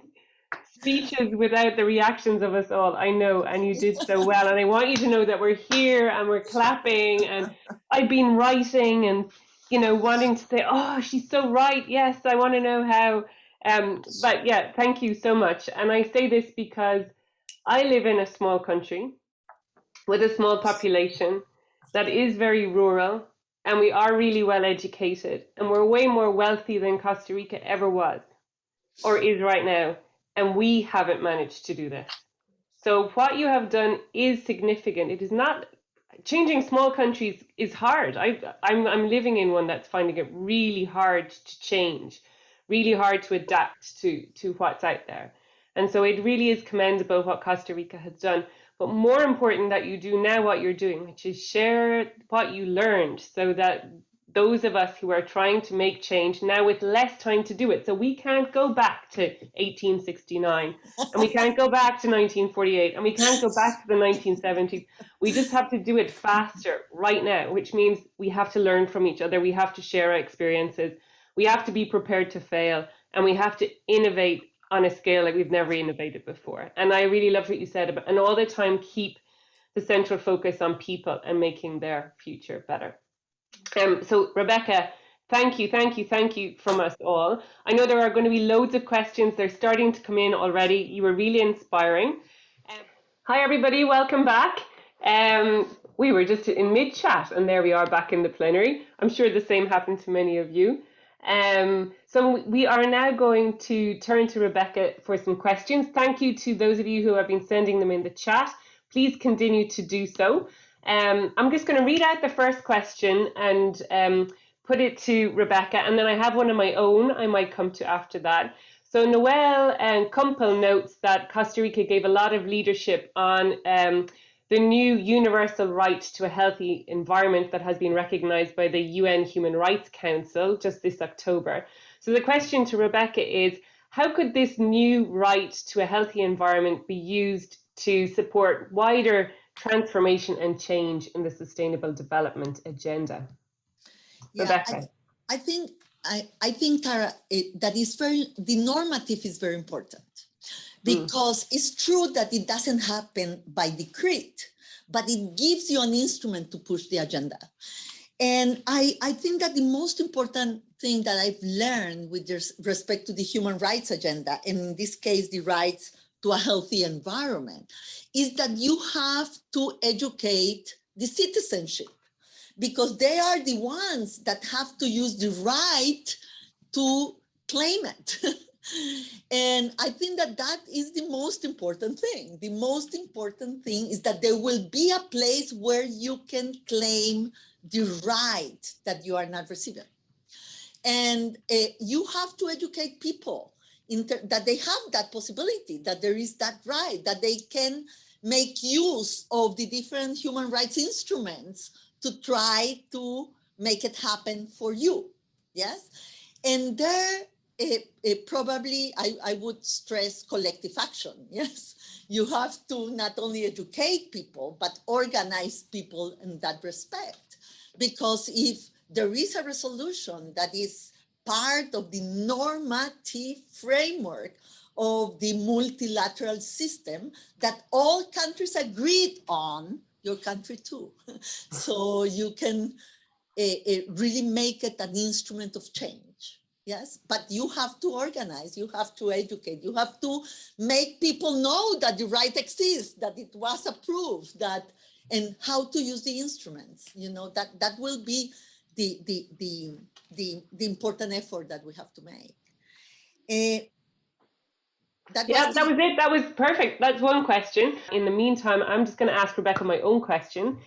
speeches without the reactions of us all. I know, and you did so well. And I want you to know that we're here and we're clapping. And I've been writing and, you know, wanting to say, oh, she's so right. Yes, I want to know how. Um, but yeah, thank you so much. And I say this because I live in a small country with a small population that is very rural and we are really well educated and we're way more wealthy than Costa Rica ever was or is right now and we haven't managed to do this. So what you have done is significant. It is not changing small countries is hard. I I'm I'm living in one that's finding it really hard to change, really hard to adapt to to what's out there. And so it really is commendable what Costa Rica has done but more important that you do now what you're doing, which is share what you learned so that those of us who are trying to make change now with less time to do it. So we can't go back to 1869 and we can't go back to 1948 and we can't go back to the 1970s. We just have to do it faster right now, which means we have to learn from each other. We have to share our experiences. We have to be prepared to fail and we have to innovate on a scale like we've never innovated before. And I really love what you said about, and all the time keep the central focus on people and making their future better. Um, so Rebecca, thank you, thank you, thank you from us all. I know there are going to be loads of questions. They're starting to come in already. You were really inspiring. Um, hi, everybody. Welcome back. Um, we were just in mid chat and there we are back in the plenary. I'm sure the same happened to many of you. Um, so we are now going to turn to Rebecca for some questions. Thank you to those of you who have been sending them in the chat. Please continue to do so. Um, I'm just going to read out the first question and um, put it to Rebecca, and then I have one of my own I might come to after that. So Noel and Kumpel notes that Costa Rica gave a lot of leadership on um, the new universal right to a healthy environment that has been recognized by the UN Human Rights Council just this October. So the question to Rebecca is, how could this new right to a healthy environment be used to support wider transformation and change in the sustainable development agenda? Yeah, Rebecca. I, I think I, I think Tara, it, that is very the normative is very important. Because mm. it's true that it doesn't happen by decree, but it gives you an instrument to push the agenda. And I, I think that the most important thing that I've learned with respect to the human rights agenda, and in this case, the rights to a healthy environment, is that you have to educate the citizenship because they are the ones that have to use the right to claim it. And I think that that is the most important thing. The most important thing is that there will be a place where you can claim the right that you are not receiving. And uh, you have to educate people that they have that possibility, that there is that right, that they can make use of the different human rights instruments to try to make it happen for you. Yes. And there eh, eh, probably I, I would stress collective action. Yes, you have to not only educate people, but organize people in that respect. Because if there is a resolution that is part of the normative framework of the multilateral system that all countries agreed on, your country too. so you can uh, really make it an instrument of change. Yes, but you have to organize, you have to educate, you have to make people know that the right exists, that it was approved, that and how to use the instruments. You know that that will be the the the the, the important effort that we have to make. Uh, that yeah, was that was it. That was perfect. That's one question. In the meantime, I'm just going to ask Rebecca my own question.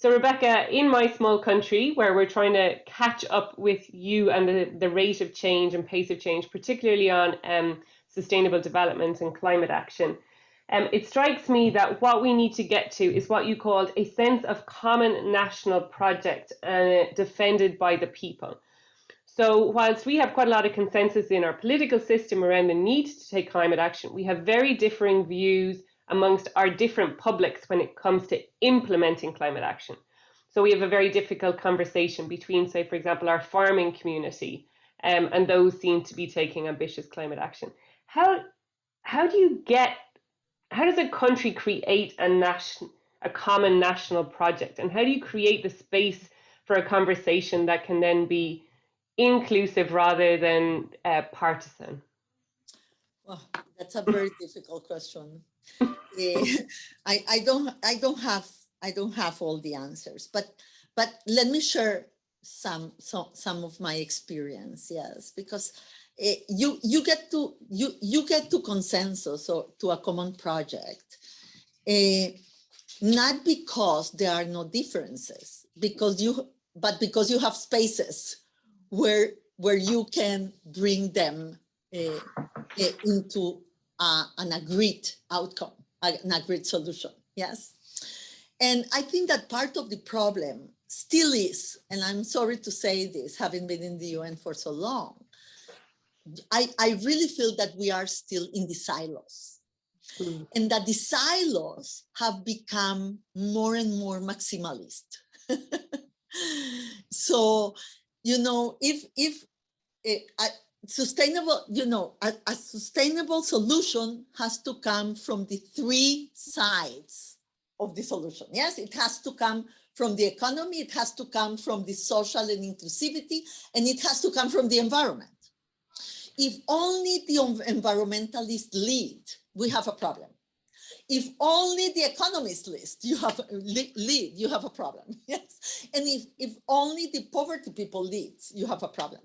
So, Rebecca, in my small country where we're trying to catch up with you and the, the rate of change and pace of change, particularly on um, sustainable development and climate action, um, it strikes me that what we need to get to is what you called a sense of common national project uh, defended by the people. So whilst we have quite a lot of consensus in our political system around the need to take climate action, we have very differing views amongst our different publics when it comes to implementing climate action. So we have a very difficult conversation between, say, for example, our farming community um, and those seem to be taking ambitious climate action. How, how do you get, how does a country create a, nation, a common national project? And how do you create the space for a conversation that can then be inclusive rather than uh, partisan? Well, that's a very difficult question. Uh, I, I don't I don't have I don't have all the answers, but but let me share some some some of my experience. Yes, because uh, you you get to you you get to consensus or to a common project, uh, not because there are no differences, because you but because you have spaces where where you can bring them uh, uh, into uh, an agreed outcome, an agreed solution. Yes. And I think that part of the problem still is, and I'm sorry to say this, having been in the UN for so long, I, I really feel that we are still in the silos. Mm. And that the silos have become more and more maximalist. so you know, if if it, a sustainable, you know, a, a sustainable solution has to come from the three sides of the solution. Yes, it has to come from the economy, it has to come from the social and inclusivity, and it has to come from the environment. If only the environmentalists lead, we have a problem if only the economists list you have lead, you have a problem. Yes. And if, if only the poverty people lead, you have a problem.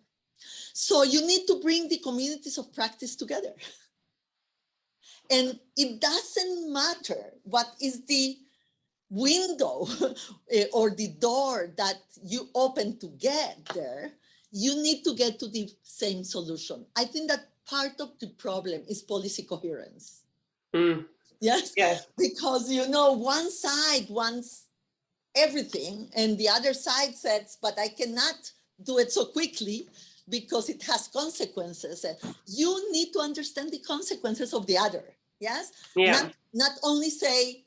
So you need to bring the communities of practice together. And it doesn't matter what is the window eh, or the door that you open to get there, you need to get to the same solution. I think that part of the problem is policy coherence. Mm. Yes. Yes. Because you know, one side wants everything and the other side says, but I cannot do it so quickly because it has consequences. Eh, you need to understand the consequences of the other. Yes. Yeah. Not, not only say,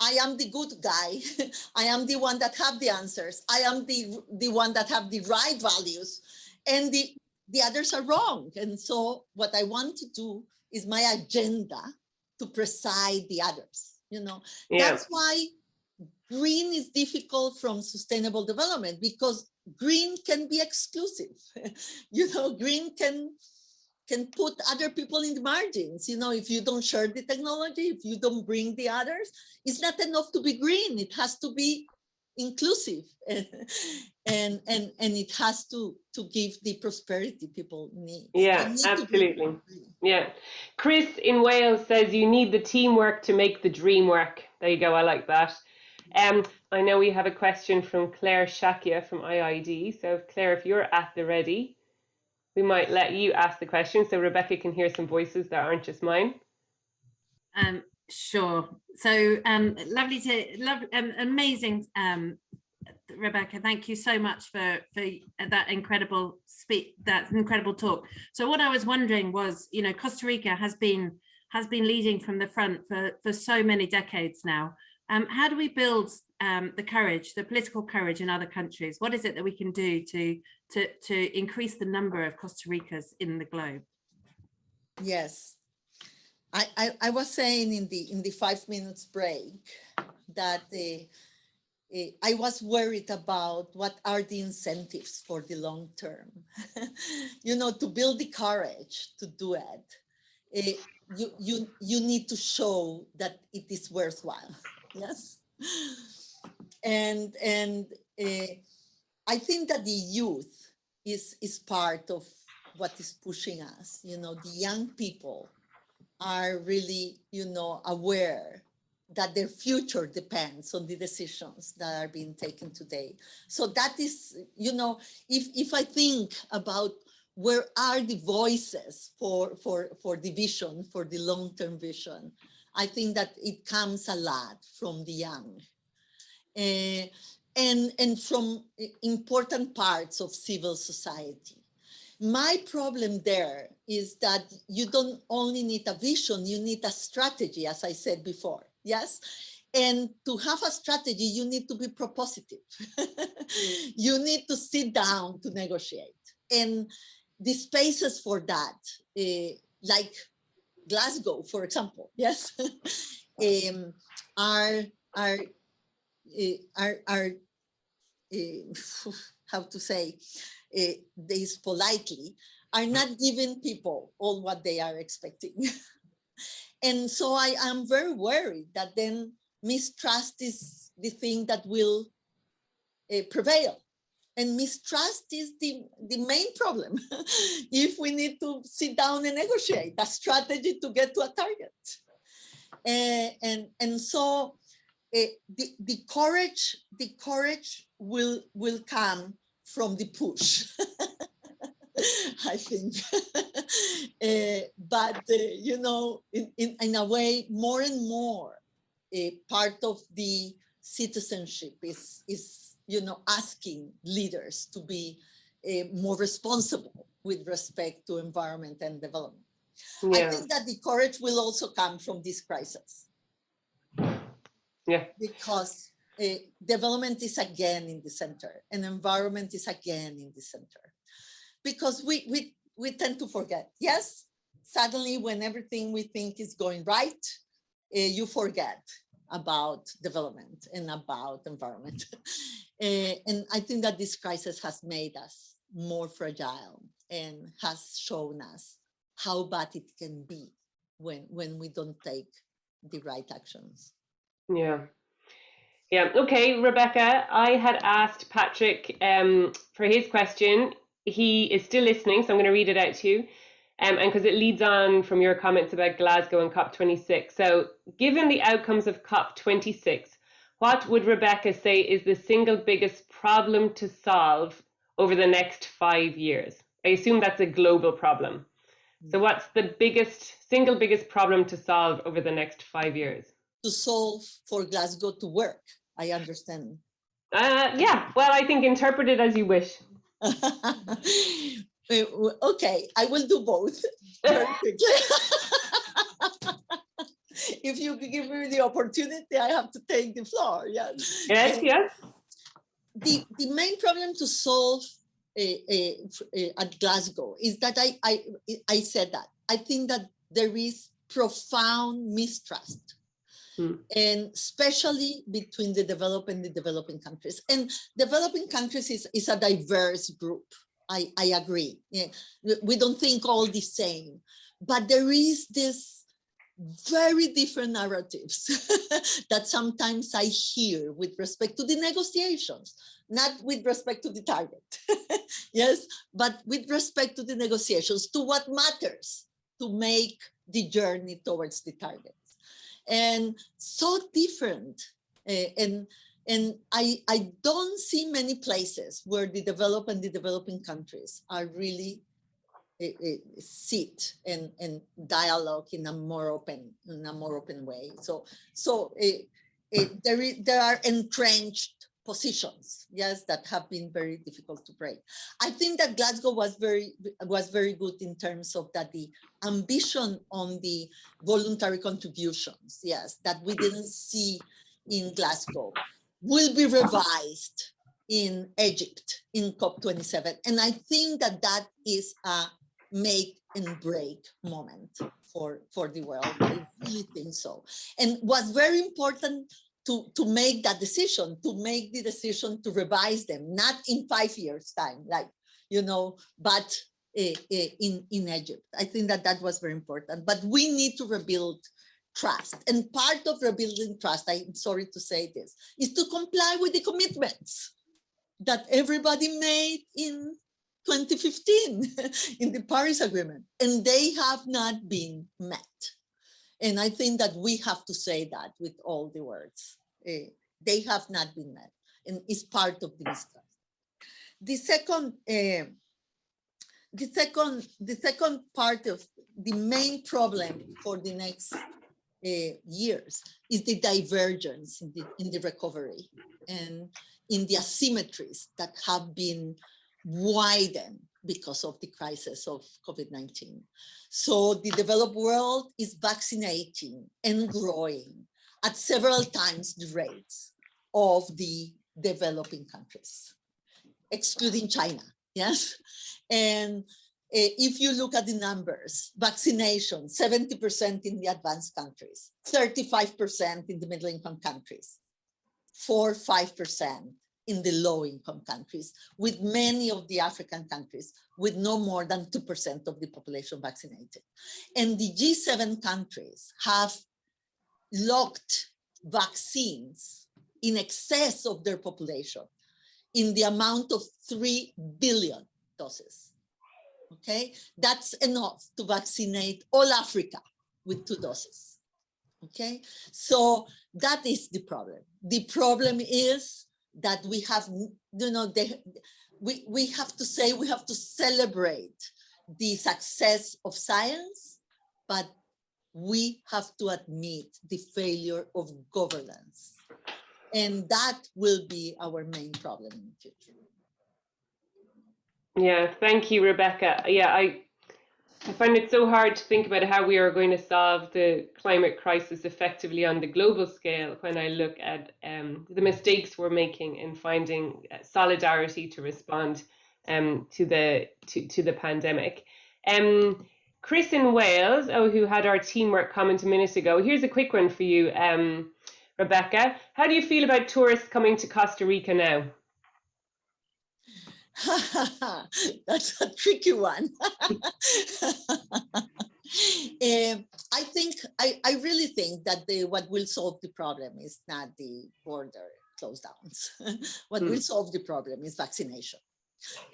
I am the good guy. I am the one that have the answers. I am the, the one that have the right values and the, the others are wrong. And so what I want to do is my agenda to preside the others you know yeah. that's why green is difficult from sustainable development because green can be exclusive. You know green can can put other people in the margins. You know if you don't share the technology if you don't bring the others it's not enough to be green. It has to be inclusive. And and and it has to to give the prosperity people need. Yeah need absolutely. yeah. Chris in wales says you need the teamwork to make the dream work. There you go. I like that um i know we have a question from Clare Shakya from IIED so claire if you're at the ready we might let you ask the question so rebecca can hear some voices that aren't just mine um Sure. So um, lovely to love um, amazing um, Rebecca, thank you so much for for that incredible speak, that incredible talk. So what I was wondering was, you know, Costa Rica has been has been leading from the front for for so many decades now. Um, how do we build um, the courage, the political courage in other countries? What is it that we can do to to to increase the number of Costa Ricas in the globe? Yes. I, I, I was saying in the in the five minutes break that uh, uh, I was worried about what are the incentives for the long term. you know, to build the courage to do it, uh, you, you, you need to show that it is worthwhile. Yes. And, and uh, I think that the youth is, is part of what is pushing us. You know, the young people are really, you know, aware that their future depends on the decisions that are being taken today. So that is, you know, if, if I think about where are the voices for, for, for the vision, for the long-term vision, I think that it comes a lot from the young. Uh, and, and from important parts of civil society. My problem there is that you don't only need a vision, you need a strategy, as I said before yes? And to have a strategy, you need to be propositive. you need to sit down to negotiate. And the spaces for that, uh, like Glasgow, for example, yes, um, are, are, uh, are, are uh, how to say this politely, are not giving people all what they are expecting. And so I am very worried that then mistrust is the thing that will uh, prevail. And mistrust is the, the main problem. if we need to sit down and negotiate a strategy to get to a target. Uh, and, and so uh, the, the courage, the courage will, will come from the push. I think. uh, but, uh, you know, in, in, in, a way, more and more, uh, part of the citizenship is, is, you know, asking leaders to be more responsible with respect to environment and development. Yeah. I think that the courage will also come from this crisis. Yeah. Because uh, development is again in the center and environment is again in the center because we, we, we tend to forget. Yes, suddenly when everything we think is going right, uh, you forget about development and about environment. uh, and I think that this crisis has made us more fragile and has shown us how bad it can be when, when we don't take the right actions. Yeah. Yeah, okay, Rebeca, I had asked Patrick um, for his question he is still listening, so I'm going to read it out to you. Um, and because it leads on from your comments about Glasgow and COP26. So, given the outcomes of COP26, what would Rebeca say is the single biggest problem to solve over the next five years? I assume that's a global problem. So, what's the biggest, single biggest problem to solve over the next five years? To solve for Glasgow to work, I understand. Uh, yeah, well, I think interpret it as you wish. okay, I will do both if you give me the opportunity, I have to take the floor. Yes. Yes. Yes. The the main problem to solve uh, uh, at Glasgow is that I I I said that I think that there is profound mistrust Mm. and especially between the developed and the developing countries. And developing countries is, is a diverse group. I, I agree. Yeah. We don't think all the same, but there is this very different narratives that sometimes I hear with respect to the negotiations, not with respect to the target, yes, but with respect to the negotiations, to what matters to make the journey towards the target and so different. Uh, and and I, I don't see many places where the developed and the developing countries are really uh, uh, sit and, and dialogue in a more open in a more open way. So so there, is, there are entrenched positions, yes, that have been very difficult to break. I think that Glasgow was very was very good in terms of that the ambition on the voluntary contributions, yes, that we didn't see in Glasgow will be revised in Egypt in COP27. And I think that that is a make and break moment for, for the world. I really think so. And what's very important to, to make that decision, to make the decision to revise them, not in five years time, like, you know, but uh, uh, in, in Egypt. I think that that was very important, but we need to rebuild trust. And part of rebuilding trust, I'm sorry to say this, is to comply with the commitments that everybody made in 2015 in the Paris Agreement, and they have not been met. And I think that we have to say that with all the words. Uh, they have not been met, and it's part of the mistrust. The second, uh, the second, the second part of the main problem for the next years is the divergence in the, in the recovery and in the asymmetries that have been widened because of the crisis of COVID-19. So the developed world is vaccinating and growing at several times the rates of the developing countries, excluding China, yes? And uh, Eh, if you look at the numbers, vaccination, 70% in the advanced countries, 35% in the middle income countries, 4 5% in the low income countries, with many of the African countries with no more than 2% of the population vaccinated. And the G7 countries have locked vaccines in excess of their population in the amount of 3 billion doses. Okay, that's enough to vaccinate all Africa with two doses. Okay, so that is the problem. The problem is that we have, you know, they, we, we have to say, we have to celebrate the success of science, but we have to admit the failure of governance. And that will be our main problem in the future. Yeah, thank you, Rebeca. Yeah, I, I find it so hard to think about how we are going to solve the climate crisis effectively on the global scale when I look at um, the mistakes we're making in finding uh, solidarity to respond um, to the to, to the pandemic. Um, Chris in Wales, oh, who had our teamwork comment a minute ago. Here's a quick one for you, um, Rebeca. How do you feel about tourists coming to Costa Rica now? That's a tricky one. um, I think, I, I really think that the, what will solve the problem is not the border close downs. what Hmm. will solve the problem is vaccination.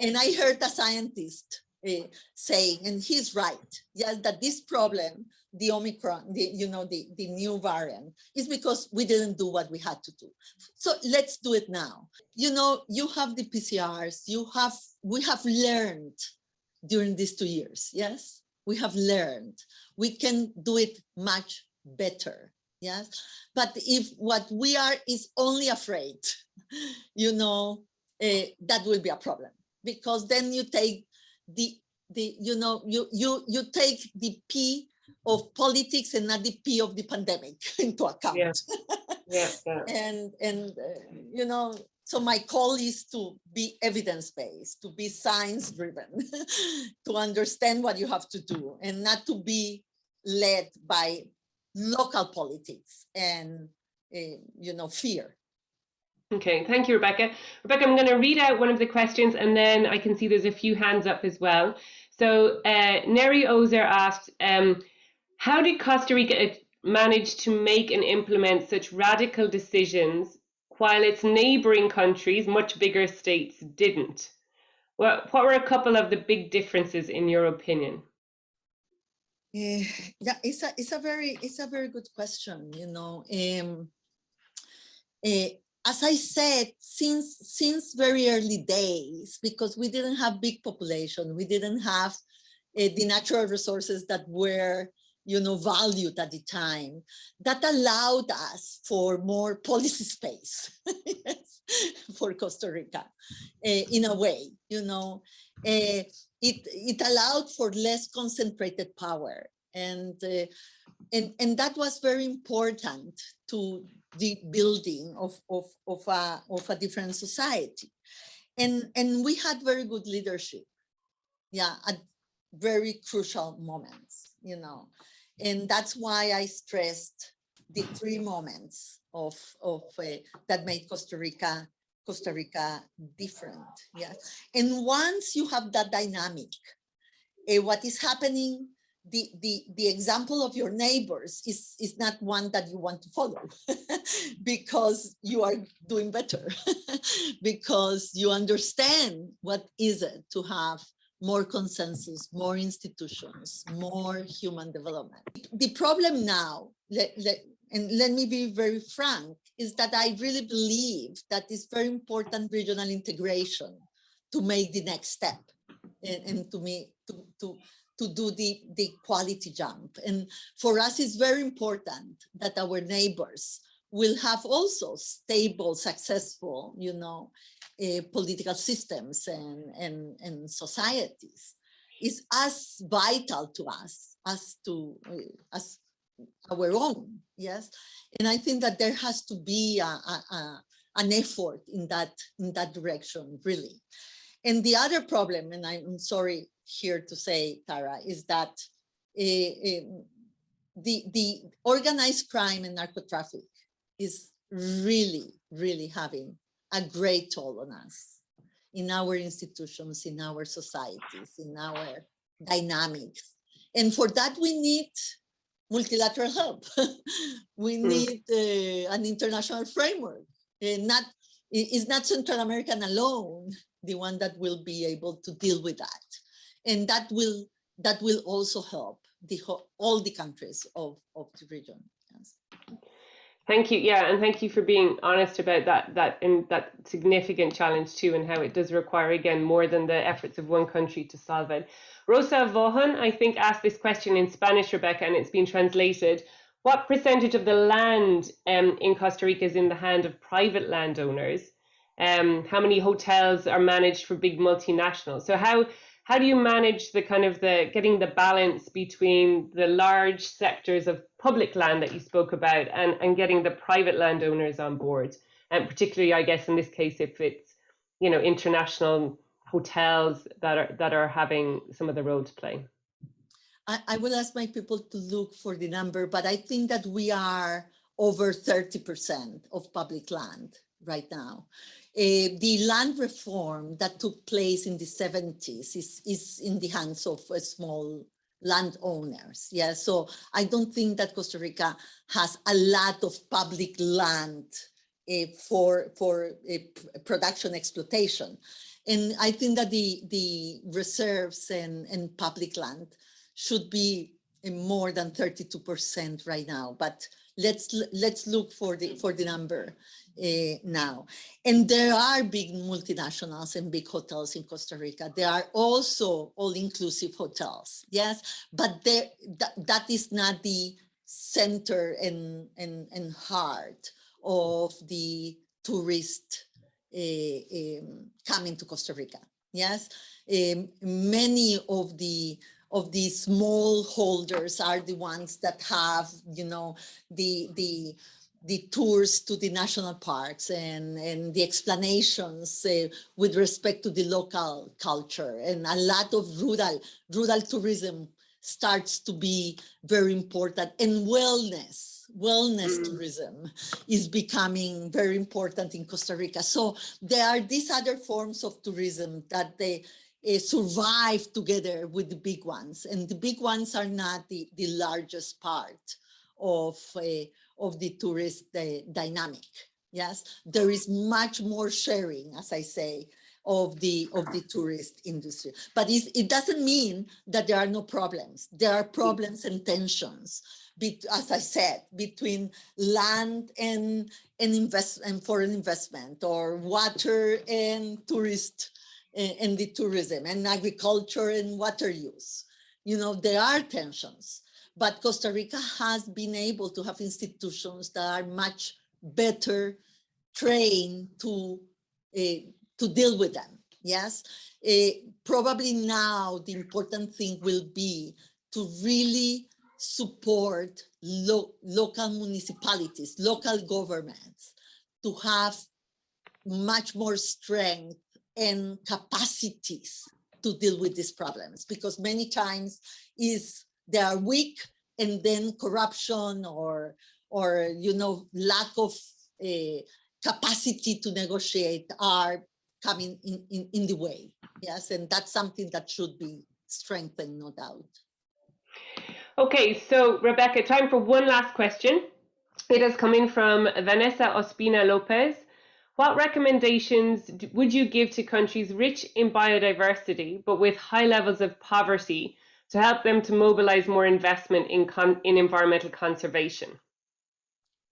And I heard a scientist uh, saying, and he's right, yes, that this problem, the Omicron, the, you know, the, the new variant, is because we didn't do what we had to do. So let's do it now. You know, you have the PCRs, you have, we have learned during these two years, yes? We have learned. We can do it much better, yes? But if what we are is only afraid, you know, uh, that will be a problem because then you take the, the you know, you, you, you take the P of politics and not the P of the pandemic into account. Yeah. Yeah, yeah. and and uh, you know so my call is to be evidence-based to be science-driven to understand what you have to do and not to be led by local politics and uh, you know fear Okay, thank you, Rebeca. Rebeca, I'm going to read out one of the questions and then I can see there's a few hands up as well. So uh, Neri Ozer asked, um, how did Costa Rica manage to make and implement such radical decisions while its neighboring countries, much bigger states, didn't? What, what were a couple of the big differences in your opinion? Eh, yeah, it's a it's a very it's a very good question. You know, um, eh, as I said, since since very early days, because we didn't have big population, we didn't have uh, the natural resources that were you know, valued at the time that allowed us for more policy space yes, for Costa Rica uh, in a way, you know. Uh, it, it allowed for less concentrated power and, uh, and, and that was very important to the building of, of, of, a, of a different society. And, and we had very good leadership, yeah, at very crucial moments, you know. And that's why I stressed the three moments of, of uh, that made Costa Rica Costa Rica different. Yeah. And once you have that dynamic, uh, what is happening, the, the, the example of your neighbors is, is not one that you want to follow because you are doing better, because you understand what is it to have more consensus, more institutions, more human development. The problem now, let, let, and let me be very frank, is that I really believe that it's very important regional integration to make the next step and, and to me to, to, to do the, the quality jump. And for us, it's very important that our neighbors will have also stable, successful, you know, uh, political systems and, and, and societies is as vital to us as to uh, as our own yes? And i think that there has to be a, a, a, an effort in that in that direction really. And the other problem and i'm sorry here to say tara is that uh, the the organized crime and narco traffic is really really having a great toll on us in our institutions in our societies in our dynamics and for that we need multilateral help. we mm. need uh, an international framework. And not it's not Central American alone, the one that will be able to deal with that. And that will that will also help the all the countries of, of the region. Thank you. Yeah, and thank you for being honest about that that in that significant challenge too, and how it does require again more than the efforts of one country to solve it. Rosa Vaughan, I think, asked this question in Spanish, Rebeca, and it's been translated. What percentage of the land um, in Costa Rica is in the hand of private landowners? Um, how many hotels are managed for big multinationals? So how how do you manage the kind of the getting the balance between the large sectors of public land that you spoke about and, and getting the private landowners on board? And particularly, I guess, in this case, if it's you know international hotels that are that are having some of the role to play? I, I will ask my people to look for the number, but I think that we are over 30% of public land right now. Uh, the land reform that took place in the 70s is, is in the hands of a small landowners. Yeah, so I don't think that Costa Rica has a lot of public land uh, for, for uh, production exploitation. And I think that the, the reserves and, and public land should be more than 32% right now, but let's let's look for the for the number uh, now. And there are big multinationals and big hotels in Costa Rica. There are also all-inclusive hotels, yes, but there that, that is not the center and, and, and heart of the tourist um, coming to Costa Rica. Yes, um, many of the of these small holders are the ones that have, you know, the the the tours to the national parks and, and the explanations uh, with respect to the local culture and a lot of rural rural tourism starts to be very important and wellness wellness mm. tourism is becoming very important in Costa Rica. So there are these other forms of tourism that they uh, survive together with the big ones. And the big ones are not the, the largest part of, uh, of the tourist dynamic. Yes, there is much more sharing, as I say, of the of the tourist industry. But it doesn't mean that there are no problems. There are problems and tensions as I said, between land and, and, invest, and foreign investment or water and tourist and the tourism and agriculture and water use. You know, there are tensions, but Costa Rica has been able to have institutions that are much better trained to uh, to deal with them. Yes, uh, probably now the important thing will be to really support lo local municipalities, local governments to have much more strength and capacities to deal with these problems because many times is they are weak and then corruption or or you know lack of uh, capacity to negotiate are coming in, in in the way yes and that's something that should be strengthened no doubt Okay, so Rebeca, time for one last question. It is coming from Vanessa Ospina Lopez. What recommendations would you give to countries rich in biodiversity but with high levels of poverty to help them to mobilize more investment in, in environmental conservation?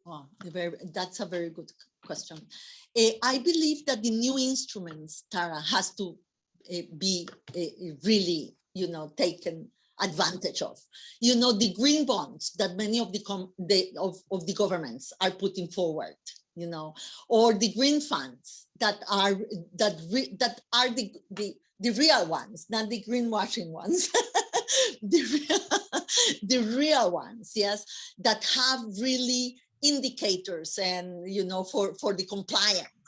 Oh, very, that's a very good question. Uh, I believe that the new instruments, Tara, has to uh, be uh, really, you know, taken advantage of. You know, the green bonds that many of the, com, the of, of the governments are putting forward, you know, or the green funds that are that that are the, the the real ones, not the greenwashing ones, the real, the real ones, yes, that have really indicators and you know for for the compliance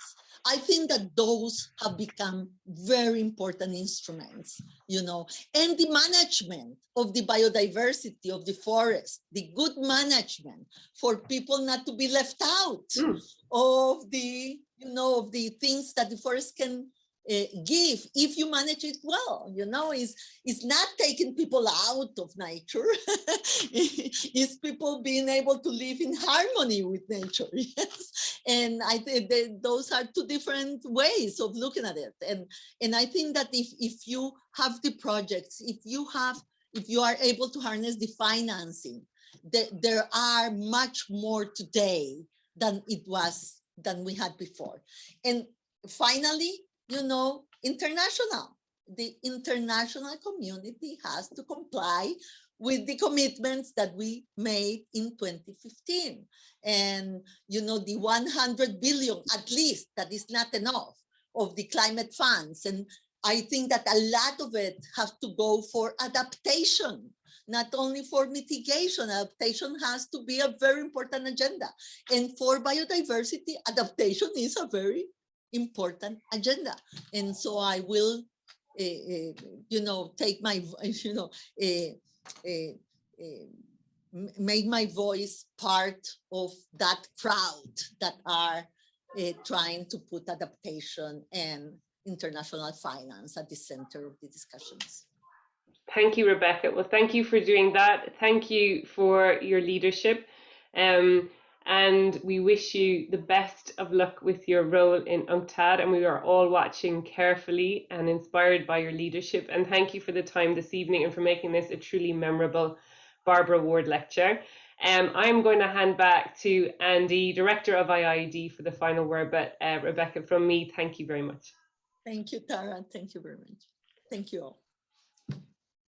I think that those have become very important instruments, you know, and the management of the biodiversity of the forest, the good management for people not to be left out mm. of the, you know, of the things that the forest can uh, give if you manage it well you know is is not taking people out of nature is people being able to live in harmony with nature yes and i think those are two different ways of looking at it and and i think that if if you have the projects if you have if you are able to harness the financing that there are much more today than it was than we had before and finally you know, international. The international community has to comply with the commitments that we made in 2015. And, you know, the 100 billion, at least, that is not enough of the climate funds. And I think that a lot of it has to go for adaptation, not only for mitigation. Adaptation has to be a very important agenda. And for biodiversity, adaptation is a very important agenda. And so I will, uh, uh, you know, take my, you know, uh, Eh, eh, make my voice part of that crowd that are eh, trying to put adaptation and international finance at the center of the discussions. Thank you, Rebeca. Well, thank you for doing that. Thank you for your leadership. Um, and we wish you the best of luck with your role in UNCTAD and we are all watching carefully and inspired by your leadership and thank you for the time this evening and for making this a truly memorable Barbara Ward lecture. Um, I'm going to hand back to Andy, Director of IIED for the final word, but uh, Rebeca, from me, thank you very much. Thank you, Tara. Thank you very much. Thank you all.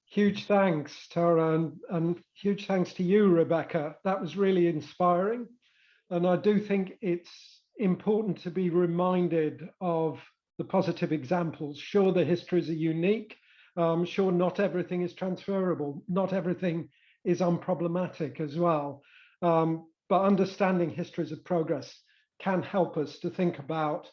Huge thanks, Tara, and, and huge thanks to you, Rebeca. That was really inspiring. And I do think it's important to be reminded of the positive examples. Sure, the histories are unique. Um, sure, not everything is transferable. Not everything is unproblematic as well. Um, but understanding histories of progress can help us to think about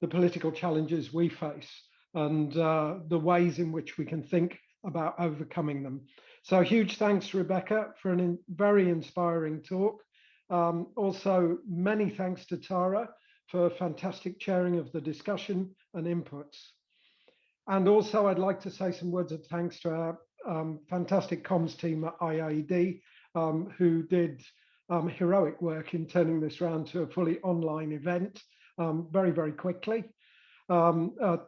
the political challenges we face and uh, the ways in which we can think about overcoming them. So huge thanks, Rebeca, for a very inspiring talk. Um, also, many thanks to Tara for fantastic chairing of the discussion and inputs. And also, I'd like to say some words of thanks to our um, fantastic comms team at IIED, um, who did um, heroic work in turning this round to a fully online event um, very, very quickly. Um, uh,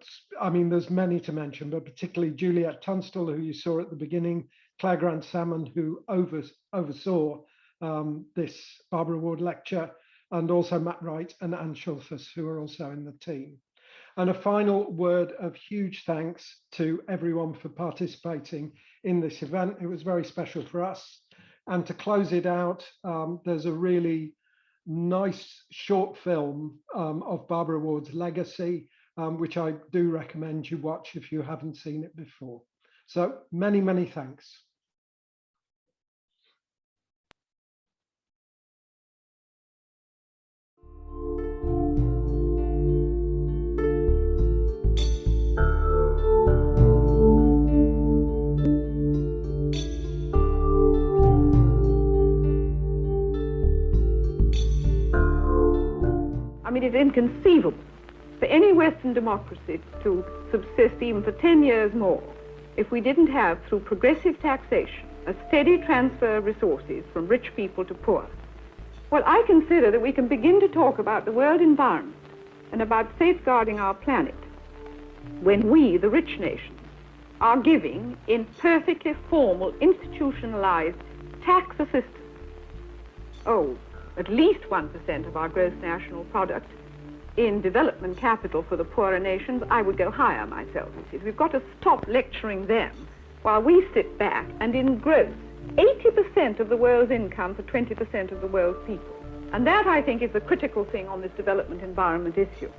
I mean, there's many to mention, but particularly Juliet Tunstall, who you saw at the beginning, Claire Grant Salmon, who over, oversaw um, this Barbara Ward lecture, and also Matt Wright and Anne Schulthus, who are also in the team. And a final word of huge thanks to everyone for participating in this event. It was very special for us. And to close it out, um, there's a really nice short film um, of Barbara Ward's legacy, um, which I do recommend you watch if you haven't seen it before. So many, many thanks. I mean, it's inconceivable for any Western democracy to subsist even for 10 years more if we didn't have, through progressive taxation, a steady transfer of resources from rich people to poor. Well, I consider that we can begin to talk about the world environment and about safeguarding our planet when we, the rich nations, are giving in perfectly formal, institutionalized tax assistance. Oh, at least 1% of our gross national product in development capital for the poorer nations, I would go higher myself. We've got to stop lecturing them while we sit back and engross 80% of the world's income for 20% of the world's people. And that, I think, is the critical thing on this development environment issue.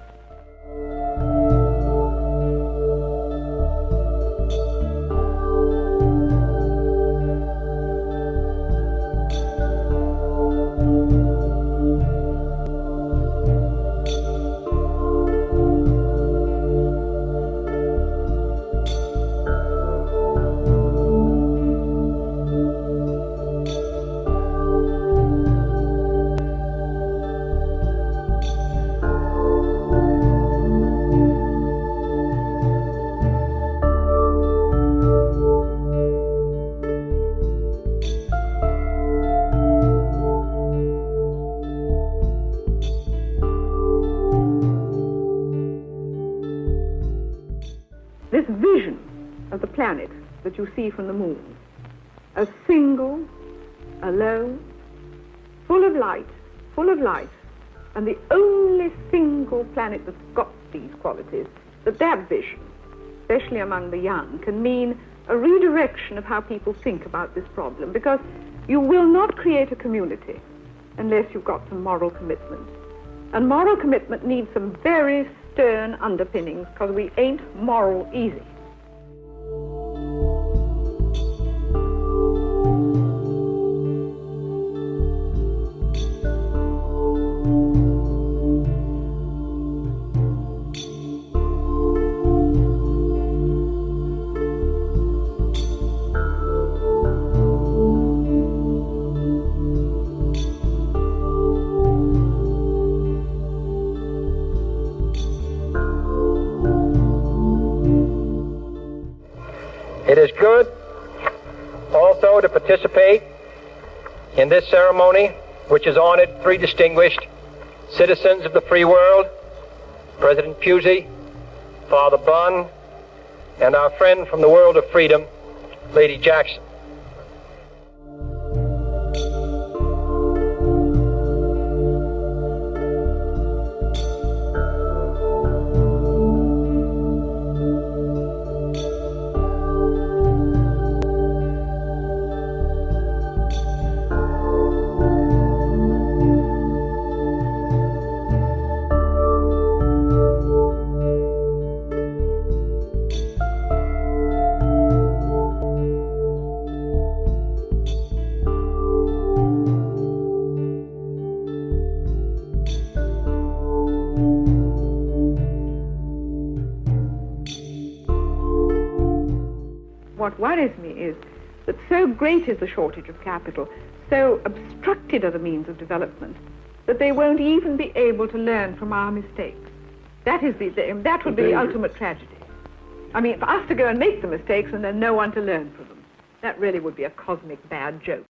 And the only single planet that's got these qualities, that that vision, especially among the young, can mean a redirection of how people think about this problem, because you will not create a community unless you've got some moral commitment. And moral commitment needs some very stern underpinnings because we ain't moral easy. Ceremony, which has honored three distinguished citizens of the free world, President Pusey, Father Bunn, and our friend from the world of freedom, Lady Jackson. Great is the shortage of capital, so obstructed are the means of development, that they won't even be able to learn from our mistakes. That is the, the that would be the ultimate tragedy. I mean, for us to go and make the mistakes and then no one to learn from them. That really would be a cosmic bad joke.